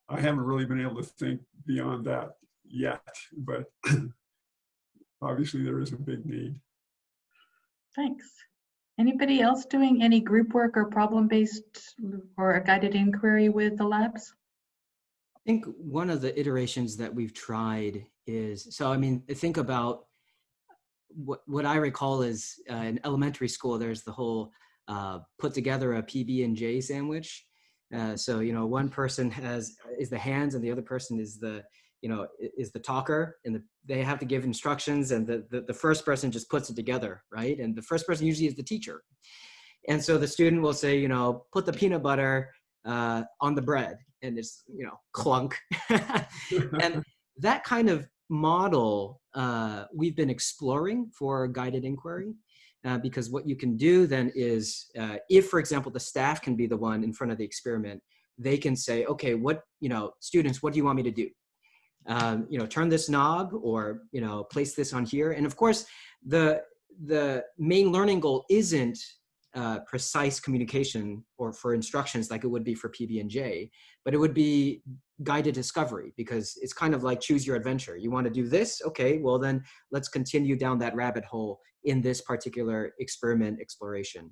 i haven't really been able to think beyond that yet but [CLEARS THROAT] obviously there is a big need. Thanks. Anybody else doing any group work or problem-based or a guided inquiry with the labs? I think one of the iterations that we've tried is, so I mean, think about what, what I recall is uh, in elementary school, there's the whole uh, put together a PB and J sandwich. Uh, so, you know, one person has, is the hands and the other person is the, you know is the talker and the, they have to give instructions and the, the, the first person just puts it together right? And the first person usually is the teacher. And so the student will say you know put the peanut butter uh, on the bread and it's you know clunk. [LAUGHS] And that kind of model uh, we've been exploring for guided inquiry uh, because what you can do then is uh, if for example the staff can be the one in front of the experiment they can say okay what you know students what do you want me to do um, you know, turn this knob or, you know, place this on here. And of course, the, the main learning goal isn't uh, precise communication or for instructions like it would be for PB&J, but it would be guided discovery because it's kind of like choose your adventure. You want to do this? Okay, well then let's continue down that rabbit hole in this particular experiment exploration.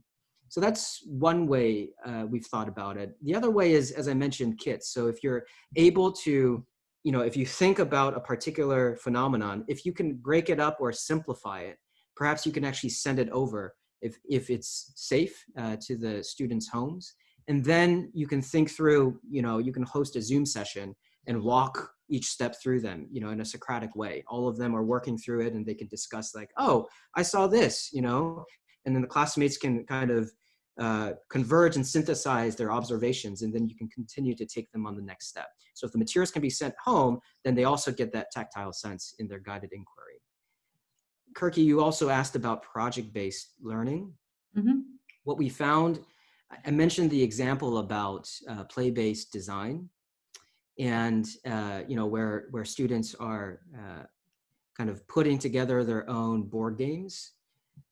So that's one way uh, we've thought about it. The other way is, as I mentioned, kits. So if you're able to you know, if you think about a particular phenomenon, if you can break it up or simplify it, perhaps you can actually send it over if, if it's safe uh, to the students' homes. And then you can think through, you know, you can host a Zoom session and walk each step through them, you know, in a Socratic way. All of them are working through it and they can discuss like, oh, I saw this, you know, and then the classmates can kind of uh, converge and synthesize their observations, and then you can continue to take them on the next step. So if the materials can be sent home, then they also get that tactile sense in their guided inquiry. Kirky, you also asked about project-based learning. Mm -hmm. What we found, I mentioned the example about uh, play-based design, and uh, you know where where students are uh, kind of putting together their own board games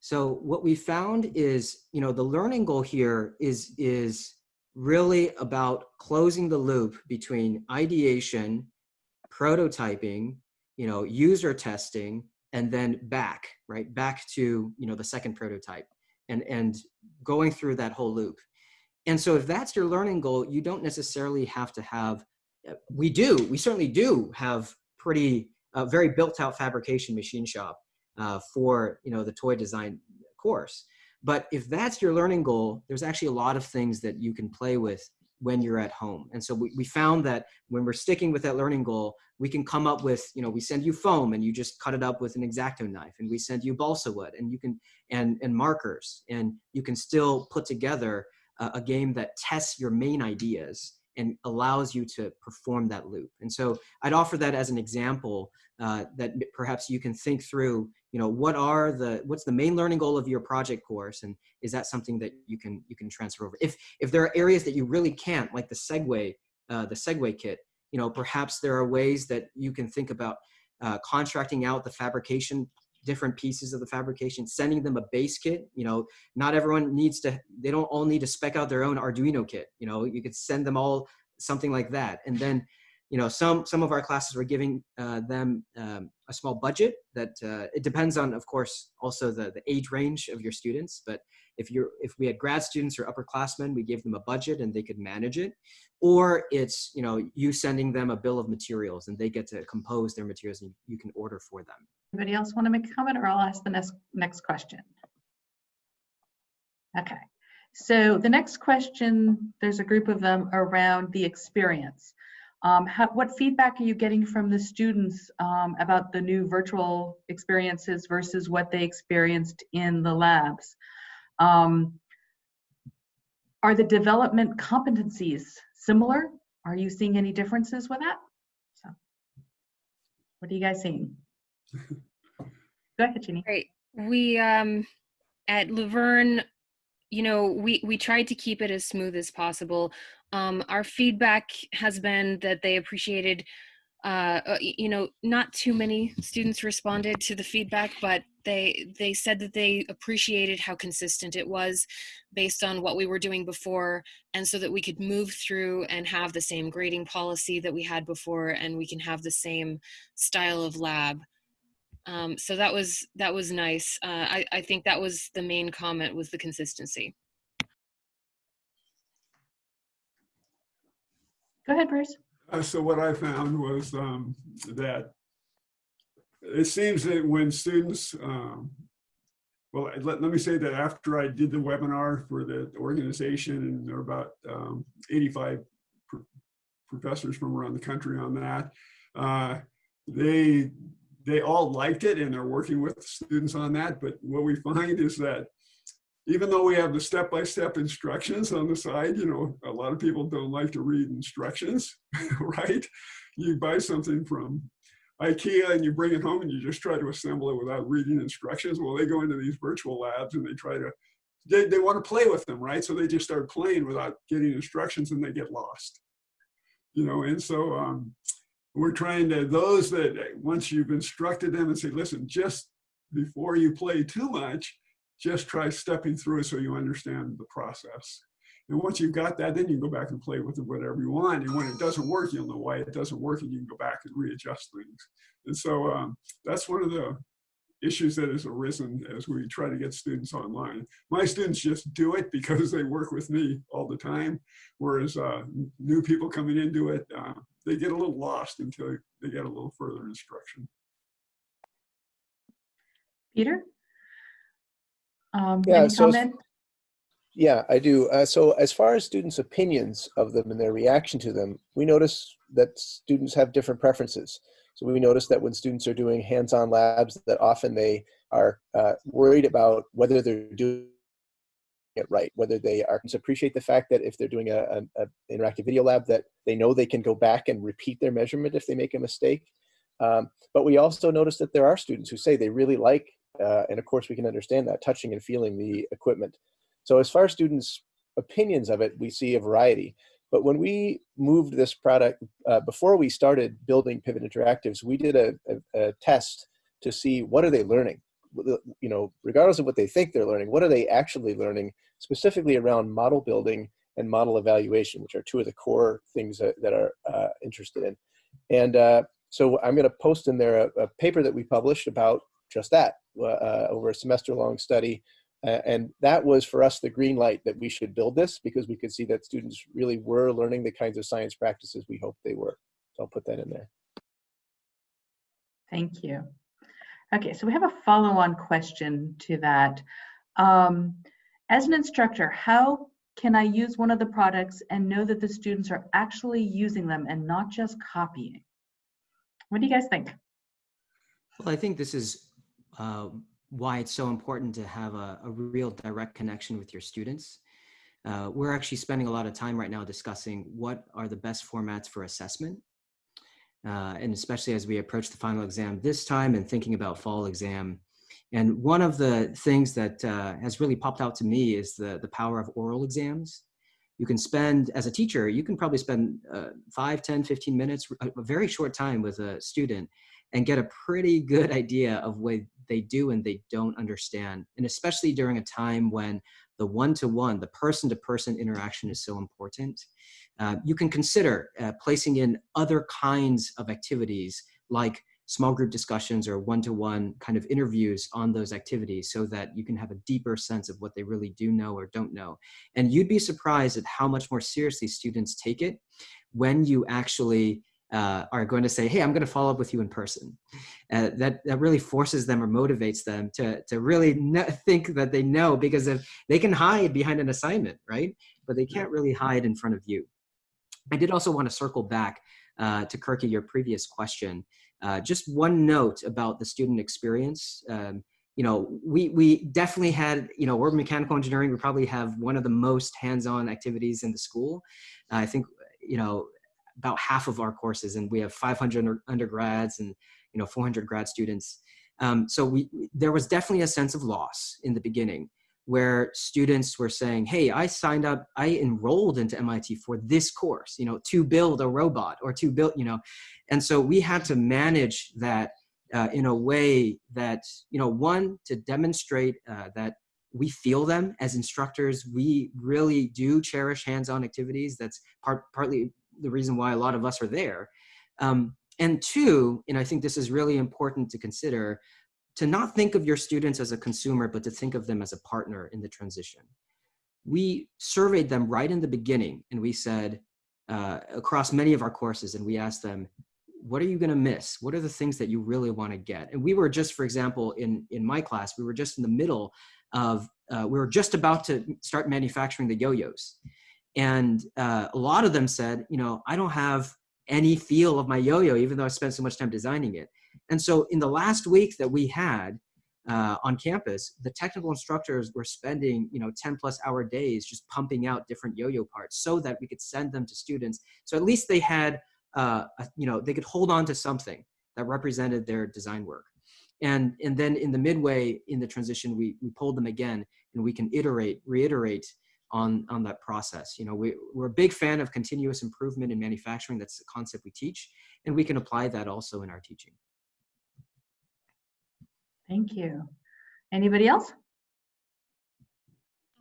so what we found is, you know, the learning goal here is, is really about closing the loop between ideation, prototyping, you know, user testing, and then back, right? Back to, you know, the second prototype and, and going through that whole loop. And so if that's your learning goal, you don't necessarily have to have, we do, we certainly do have pretty, uh, very built out fabrication machine shop uh, for you know the toy design course. But if that's your learning goal, there's actually a lot of things that you can play with when you're at home. And so we, we found that when we're sticking with that learning goal, we can come up with, you know, we send you foam and you just cut it up with an X-Acto knife and we send you balsa wood and you can, and, and markers and you can still put together a, a game that tests your main ideas and allows you to perform that loop. And so I'd offer that as an example uh, that perhaps you can think through, you know, what are the, what's the main learning goal of your project course? And is that something that you can, you can transfer over? If, if there are areas that you really can't, like the Segway, uh, the Segway kit, you know, perhaps there are ways that you can think about uh, contracting out the fabrication different pieces of the fabrication, sending them a base kit. You know, not everyone needs to, they don't all need to spec out their own Arduino kit. You know, you could send them all something like that. And then, you know, some, some of our classes were giving uh, them um, a small budget that uh, it depends on, of course, also the, the age range of your students. But if you're, if we had grad students or upperclassmen, we gave them a budget and they could manage it. Or it's, you know, you sending them a bill of materials and they get to compose their materials and you can order for them. Anybody else want to make a comment or I'll ask the next, next question? Okay, so the next question, there's a group of them around the experience. Um, how, what feedback are you getting from the students um, about the new virtual experiences versus what they experienced in the labs? Um, are the development competencies similar? Are you seeing any differences with that? So, what are you guys seeing? [LAUGHS] Go ahead, Ginny. Great. We um at La Verne, you know, we we tried to keep it as smooth as possible. Um, our feedback has been that they appreciated, uh, uh, you know, not too many students responded to the feedback, but they they said that they appreciated how consistent it was based on what we were doing before and so that we could move through and have the same grading policy that we had before and we can have the same style of lab um, so that was that was nice. Uh, I, I think that was the main comment was the consistency. Go ahead, Bruce. Uh, so what I found was um, that it seems that when students, um, well, let, let me say that after I did the webinar for the organization, and there are about um, 85 pr professors from around the country on that, uh, they they all liked it and they're working with students on that. But what we find is that even though we have the step-by-step -step instructions on the side, you know, a lot of people don't like to read instructions, [LAUGHS] right? You buy something from IKEA and you bring it home and you just try to assemble it without reading instructions. Well, they go into these virtual labs and they try to, they, they want to play with them, right? So they just start playing without getting instructions and they get lost. You know, and so um, we're trying to, those that once you've instructed them and say, listen, just before you play too much, just try stepping through it so you understand the process. And once you've got that, then you can go back and play with it whatever you want. And when it doesn't work, you'll know why it doesn't work and you can go back and readjust things. And so um, that's one of the issues that has arisen as we try to get students online. My students just do it because they work with me all the time, whereas uh, new people coming into it, uh, they get a little lost until they get a little further instruction. Peter? Um, yeah, any so comment? Yeah, I do. Uh, so as far as students' opinions of them and their reaction to them, we notice that students have different preferences. So we notice that when students are doing hands-on labs, that often they are uh, worried about whether they're doing it right, whether they are appreciate the fact that if they're doing a, an interactive video lab that they know they can go back and repeat their measurement if they make a mistake. Um, but we also notice that there are students who say they really like, uh, and of course we can understand that, touching and feeling the equipment. So as far as students' opinions of it, we see a variety. But when we moved this product, uh, before we started building Pivot Interactives, we did a, a, a test to see what are they learning you know, regardless of what they think they're learning, what are they actually learning specifically around model building and model evaluation, which are two of the core things that, that are uh, interested in. And uh, so I'm going to post in there a, a, paper that we published about just that uh, over a semester long study. and that was for us the green light that we should build this because we could see that students really were learning the kinds of science practices we hoped they were. So I'll put that in there. Thank you. Okay, so we have a follow-on question to that. Um, as an instructor, how can I use one of the products and know that the students are actually using them and not just copying? What do you guys think? Well, I think this is uh, why it's so important to have a, a real direct connection with your students. Uh, we're actually spending a lot of time right now discussing what are the best formats for assessment. Uh, and especially as we approach the final exam this time and thinking about fall exam. And one of the things that uh, has really popped out to me is the, the power of oral exams. You can spend, as a teacher, you can probably spend uh, 5, 10, 15 minutes, a, a very short time with a student and get a pretty good idea of what they do and they don't understand. And especially during a time when the one-to-one, the person-to-person interaction is so important. Uh, you can consider uh, placing in other kinds of activities like small group discussions or one-to-one kind of interviews on those activities so that you can have a deeper sense of what they really do know or don't know. And you'd be surprised at how much more seriously students take it when you actually uh, are going to say, hey, I'm going to follow up with you in person. Uh, that, that really forces them or motivates them to, to really think that they know because if they can hide behind an assignment, right? But they can't really hide in front of you. I did also want to circle back uh, to Kirky, your previous question. Uh, just one note about the student experience. Um, you know, we, we definitely had, you know, we're mechanical engineering. We probably have one of the most hands-on activities in the school. I think, you know, about half of our courses and we have 500 undergrads and you know 400 grad students um, so we there was definitely a sense of loss in the beginning where students were saying hey i signed up i enrolled into mit for this course you know to build a robot or to build you know? And so we had to manage that uh, in a way that you know one to demonstrate uh, that we feel them as instructors. We really do cherish hands-on activities. That's part partly the reason why a lot of us are there. Um, and two, and I think this is really important to consider, to not think of your students as a consumer, but to think of them as a partner in the transition. We surveyed them right in the beginning and we said, uh, across many of our courses, and we asked them, what are you gonna miss? What are the things that you really wanna get? And we were just, for example, in, in my class, we were just in the middle of, uh, we were just about to start manufacturing the yo-yos. And uh, a lot of them said, you know, I don't have any feel of my yo-yo, even though I spent so much time designing it. And so in the last week that we had uh, on campus, the technical instructors were spending, you know, 10 plus hour days just pumping out different yo-yo parts so that we could send them to students. So at least they had, uh, a, you know, they could hold on to something that represented their design work. And, and then in the midway in the transition, we, we pulled them again and we can iterate, reiterate on, on that process. You know, we, we're a big fan of continuous improvement in manufacturing. That's the concept we teach, and we can apply that also in our teaching. Thank you. Anybody else?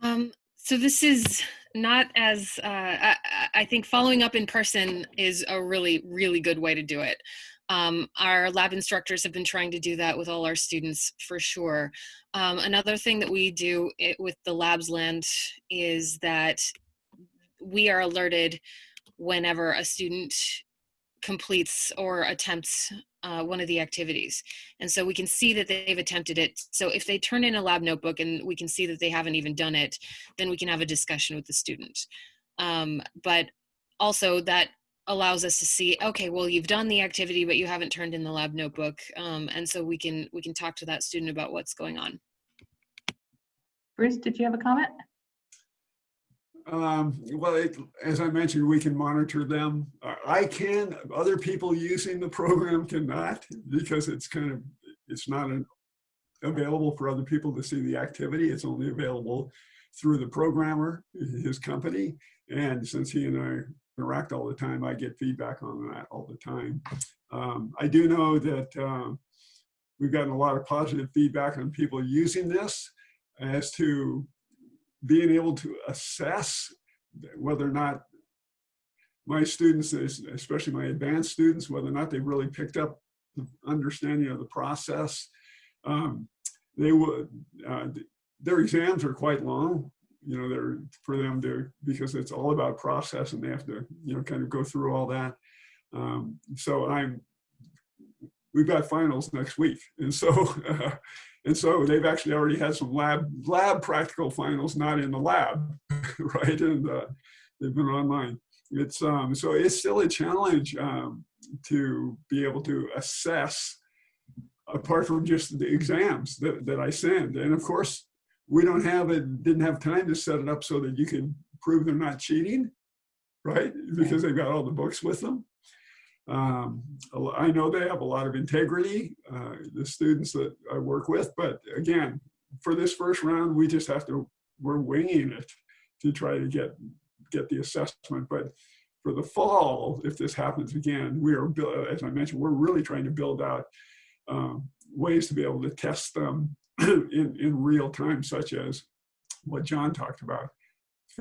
Um, so this is not as, uh, I, I think following up in person is a really, really good way to do it. Um, our lab instructors have been trying to do that with all our students for sure. Um, another thing that we do it, with the LabsLand is that we are alerted whenever a student completes or attempts uh, one of the activities. And so we can see that they've attempted it. So if they turn in a lab notebook and we can see that they haven't even done it, then we can have a discussion with the student. Um, but also that allows us to see okay well you've done the activity but you haven't turned in the lab notebook um, and so we can we can talk to that student about what's going on bruce did you have a comment um, well, it, as I mentioned, we can monitor them. I can, other people using the program cannot because it's kind of, it's not an, available for other people to see the activity. It's only available through the programmer, his company. And since he and I interact all the time. I get feedback on that all the time. Um, I do know that uh, we've gotten a lot of positive feedback on people using this as to being able to assess whether or not my students, especially my advanced students, whether or not they really picked up the understanding of the process. Um, they would, uh, their exams are quite long you know, they're for them to, because it's all about process and they have to, you know, kind of go through all that. Um, so I'm, we've got finals next week. And so, [LAUGHS] uh, and so they've actually already had some lab, lab practical finals, not in the lab, [LAUGHS] right? And uh, they've been online. It's, um, so it's still a challenge um, to be able to assess apart from just the exams that, that I send. And of course, we don't have it, didn't have time to set it up so that you can prove they're not cheating, right? Because they've got all the books with them. Um, I know they have a lot of integrity, uh, the students that I work with, but again, for this first round, we just have to, we're winging it to try to get, get the assessment. But for the fall, if this happens again, we are, as I mentioned, we're really trying to build out um, ways to be able to test them [CLEARS THROAT] in, in real time, such as what John talked about,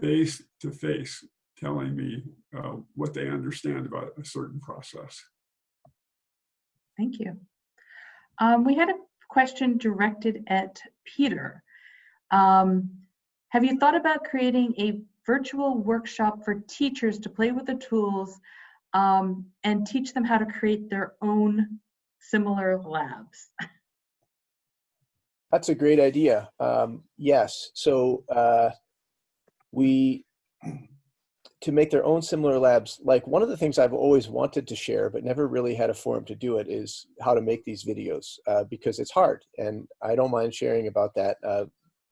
face to face, telling me uh, what they understand about a certain process. Thank you. Um, we had a question directed at Peter. Um, have you thought about creating a virtual workshop for teachers to play with the tools um, and teach them how to create their own similar labs? That's a great idea. Um, yes. So uh, we to make their own similar labs. Like one of the things I've always wanted to share, but never really had a forum to do it, is how to make these videos uh, because it's hard, and I don't mind sharing about that. Uh,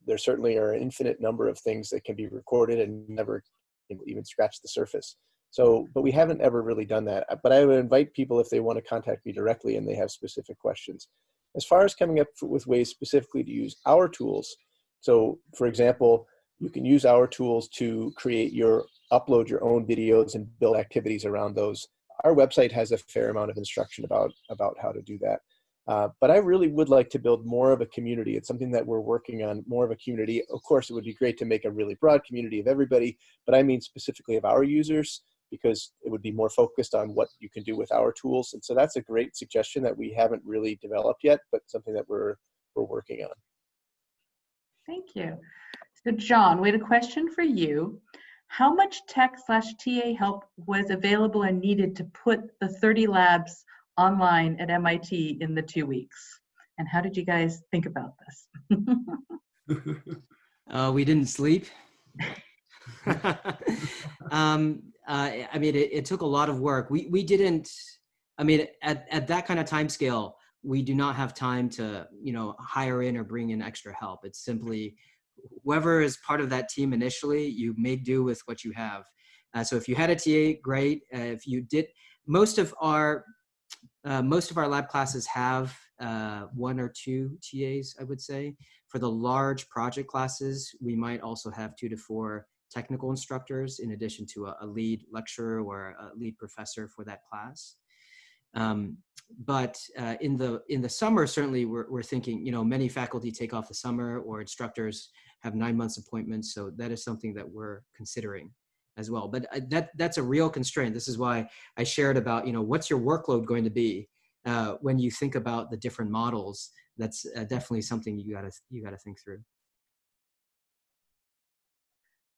there certainly are an infinite number of things that can be recorded and never even scratch the surface. So, but we haven't ever really done that. But I would invite people if they want to contact me directly and they have specific questions. As far as coming up with ways specifically to use our tools, so for example, you can use our tools to create your, upload your own videos and build activities around those. Our website has a fair amount of instruction about, about how to do that. Uh, but I really would like to build more of a community. It's something that we're working on, more of a community. Of course, it would be great to make a really broad community of everybody, but I mean specifically of our users because it would be more focused on what you can do with our tools. And so that's a great suggestion that we haven't really developed yet, but something that we're, we're working on. Thank you. So John, we had a question for you. How much tech slash TA help was available and needed to put the 30 labs online at MIT in the two weeks? And how did you guys think about this? [LAUGHS] uh, we didn't sleep. [LAUGHS] um, uh, I mean, it, it, took a lot of work. We we didn't. I mean, at at that kind of time scale, we do not have time to you know hire in or bring in extra help. It's simply whoever is part of that team initially, you make do with what you have. Uh, so if you had a TA, great. Uh, if you did, most of our uh, most of our lab classes have uh, one or two TAs, I would say. For the large project classes, we might also have two to four technical instructors in addition to a, a lead lecturer or a lead professor for that class. Um, but uh, in the in the summer, certainly we're, we're thinking, you know, many faculty take off the summer or instructors have nine months appointments. So that is something that we're considering as well. But uh, that that's a real constraint. This is why I shared about, you know, what's your workload going to be uh, when you think about the different models. That's uh, definitely something you gotta you gotta think through.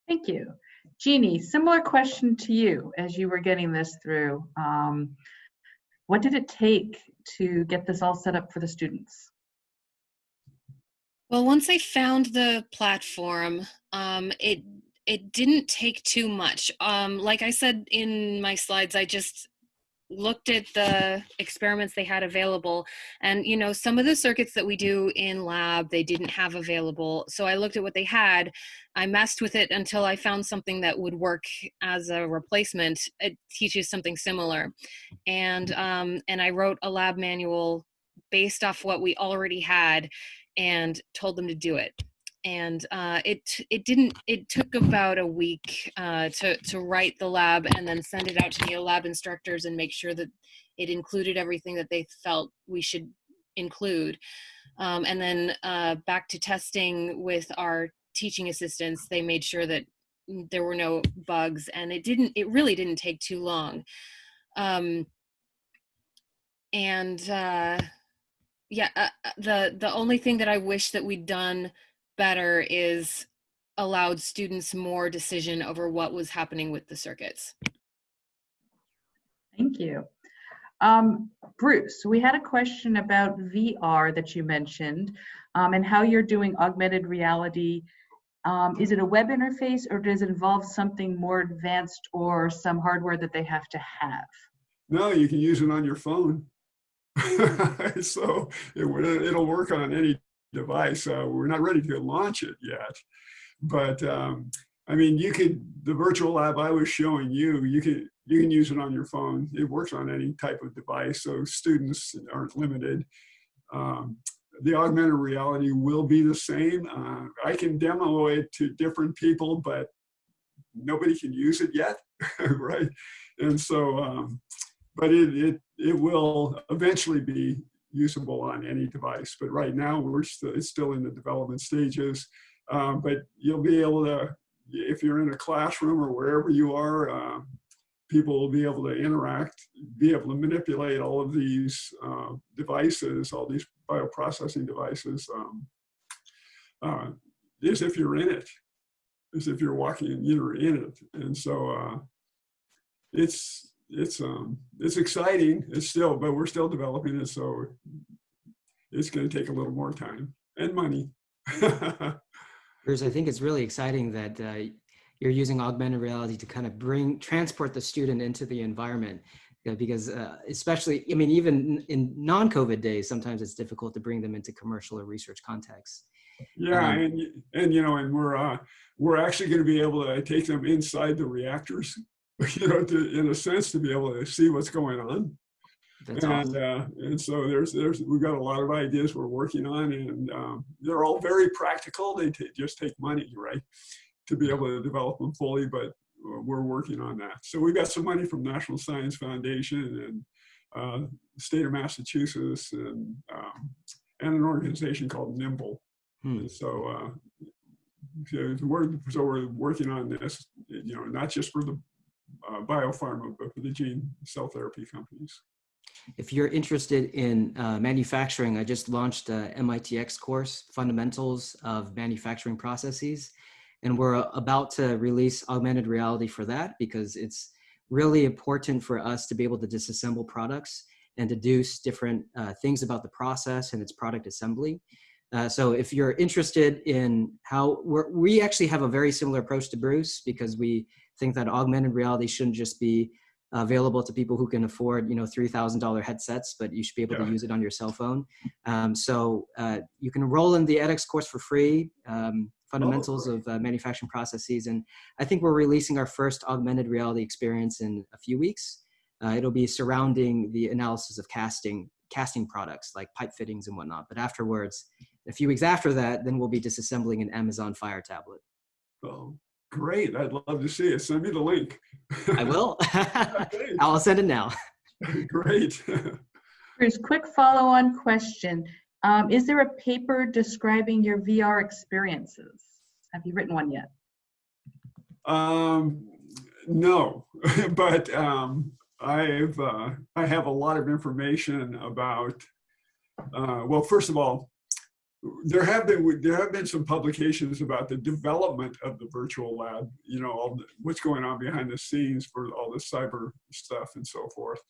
Thank you. Jeannie, similar question to you as you were getting this through. Um, what did it take to get this all set up for the students? Well, once I found the platform, um, it it didn't take too much. Um, like I said in my slides, I just looked at the experiments they had available. And you know some of the circuits that we do in lab they didn't have available. So i looked at what they had. I messed with it until i found something that would work as a replacement. It teaches something similar. And um, and i wrote a lab manual based off what we already had and told them to do it and uh, it it didn't it took about a week uh, to to write the lab and then send it out to the lab instructors and make sure that it included everything that they felt we should include. Um, and then uh, back to testing with our teaching assistants they made sure that there were no bugs and it didn't it really didn't take too long. Um, and uh, yeah uh, uh, the the only thing that i wish that we'd done better is allowed students more decision over what was happening with the circuits. Thank you. Um, Bruce, we had a question about VR that you mentioned um, and how you're doing augmented reality. Um, is it a web interface or does it involve something more advanced or some hardware that they have to have? No, you can use it on your phone. [LAUGHS] so it, it'll work on any device. Uh, we're not ready to launch it yet, but um, I mean, you could the virtual lab I was showing you. You can you can use it on your phone. It works on any type of device, so students aren't limited. Um, the augmented reality will be the same. Uh, I can demo it to different people, but nobody can use it yet, [LAUGHS] right? And so, um, but it, it, it will eventually be usable on any device. But right now, we're still, it's still in the development stages. Um, but you'll be able to, if you're in a classroom or wherever you are, uh, people will be able to interact, be able to manipulate all of these uh, devices, all these bioprocessing devices, um, uh, as if you're in it, as if you're walking, and you're in it. And so uh, it's, it's, um, it's exciting. It's still, but we're still developing it. So it's going to take a little more time and money. [LAUGHS] Bruce, I think it's really exciting that uh, you're using augmented reality to kind of bring transport the student into the environment uh, because uh, especially i mean even in non-covid days sometimes it's difficult to bring them into commercial or research contexts yeah um, and and you know and we're uh we're actually going to be able to take them inside the reactors [LAUGHS] you know to, in a sense to be able to see what's going on that's and awesome. uh, and so there's there's we've got a lot of ideas we're working on and um, they're all very practical they just take money right to be able to develop them fully, but uh, we're working on that. So we got some money from National Science Foundation and uh, state of Massachusetts and um, and an organization called NIIMBL. Hmm. So, uh, so we're so we're working on this, you know, not just for the uh, biopharma, but for the gene cell therapy companies. If you're interested in uh, manufacturing, I just launched a MITx course, Fundamentals of Manufacturing Processes and we're about to release augmented reality for that because it's really important for us to be able to disassemble products and deduce different uh, things about the process and its product assembly. Uh, so if you're interested in how we actually have a very similar approach to Bruce because we think that augmented reality shouldn't just be available to people who can afford, you know, $3,000 headsets, but you should be able yeah. to use it on your cell phone. Um, so uh, you can enroll in the edX course for free. Um, fundamentals oh, of uh, manufacturing processes. And I think we're releasing our first augmented reality experience in a few weeks. Uh, it'll be surrounding the analysis of casting, casting products like pipe fittings and whatnot. But afterwards, a few weeks after that, then we'll be disassembling an Amazon Fire tablet. Oh, great. I'd love to see it. Send me the link. I will. [LAUGHS] [LAUGHS] I'll send it now. [LAUGHS] great. Bruce, quick follow-on question. Um, is there a paper describing your VR experiences? Have you written one yet? Um, no, but um, I've uh, I have a lot of information about. Uh, well, first of all, there have been there have been some publications about the development of the virtual lab. You know, the, what's going on behind the scenes for all the cyber stuff and so forth.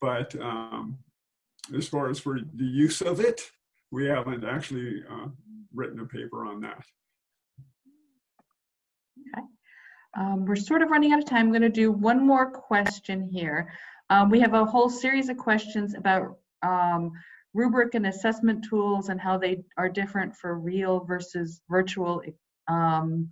But um, as far as for the use of it, we haven't actually uh, written a paper on that. Okay. Um, we're sort of running out of time. I'm going to do one more question here. Um, we have a whole series of questions about um, rubric and assessment tools and how they are different for real versus virtual um,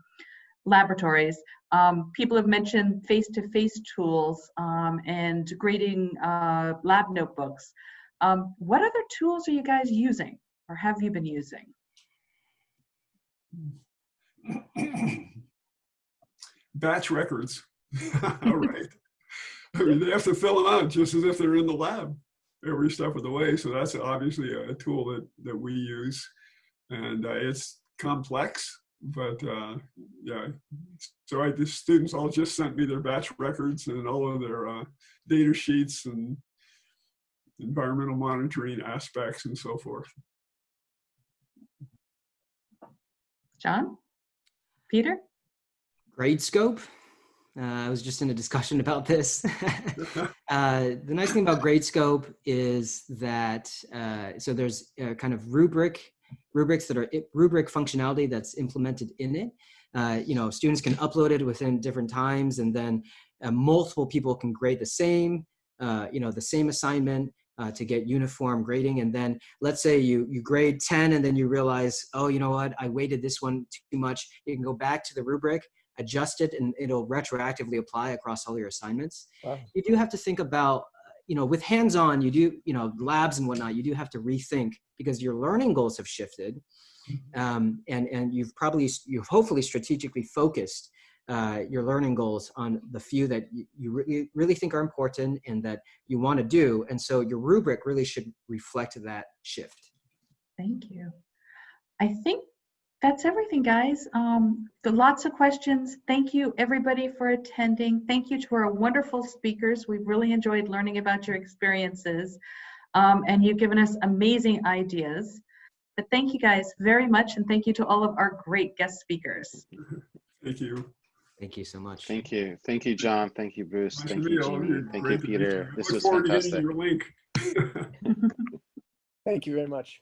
laboratories. Um, people have mentioned face-to-face -face tools um, and grading uh, lab notebooks. Um, what other tools are you guys using or have you been using? [COUGHS] Batch records. [LAUGHS] All right. I mean, they have to fill them out just as if they're in the lab every step of the way. So that's obviously a tool that, that we use. And uh, it's complex, but uh, yeah. So I, the students all just sent me their batch records and all of their uh, data sheets and environmental monitoring aspects and so forth. John? Peter? Gradescope. Uh, I was just in a discussion [LAUGHS] about this. [LAUGHS] uh, the nice thing about Gradescope is that uh, so there's a kind of rubric rubrics that are rubric functionality that's implemented in it. Uh, you know, students can upload it within different times, and then uh, multiple people can grade the same. Uh, you know, the same assignment uh, to get uniform grading. And then let's say you, you grade 10 and then you realize, oh, you know what, I weighted this one too much. You can go back to the rubric, adjust it, and it'll retroactively apply across all your assignments. Wow. You do have to think about, you know, with hands-on, you do, you know, labs and whatnot, you do have to rethink because your learning goals have shifted. Um, and, and you've probably, you've hopefully strategically focused uh, your learning goals on the few that you, you really, really think are important and that you want to do. And so your rubric really should reflect that shift. Thank you. I think that's everything, guys. Um, lots of questions. Thank you, everybody, for attending. Thank you to our wonderful speakers. We've really enjoyed learning about your experiences, um, and you've given us amazing ideas. But thank you guys very much, and thank you to all of our great guest speakers. [LAUGHS] Thank you. Thank you so much. Thank you. Thank you, John. Thank you, Bruce. Nice Thank you, meet all of Jeannie. you. Thank you, Great to Peter. you. This was forward to fantastic. Your link. [LAUGHS] Thank you very much.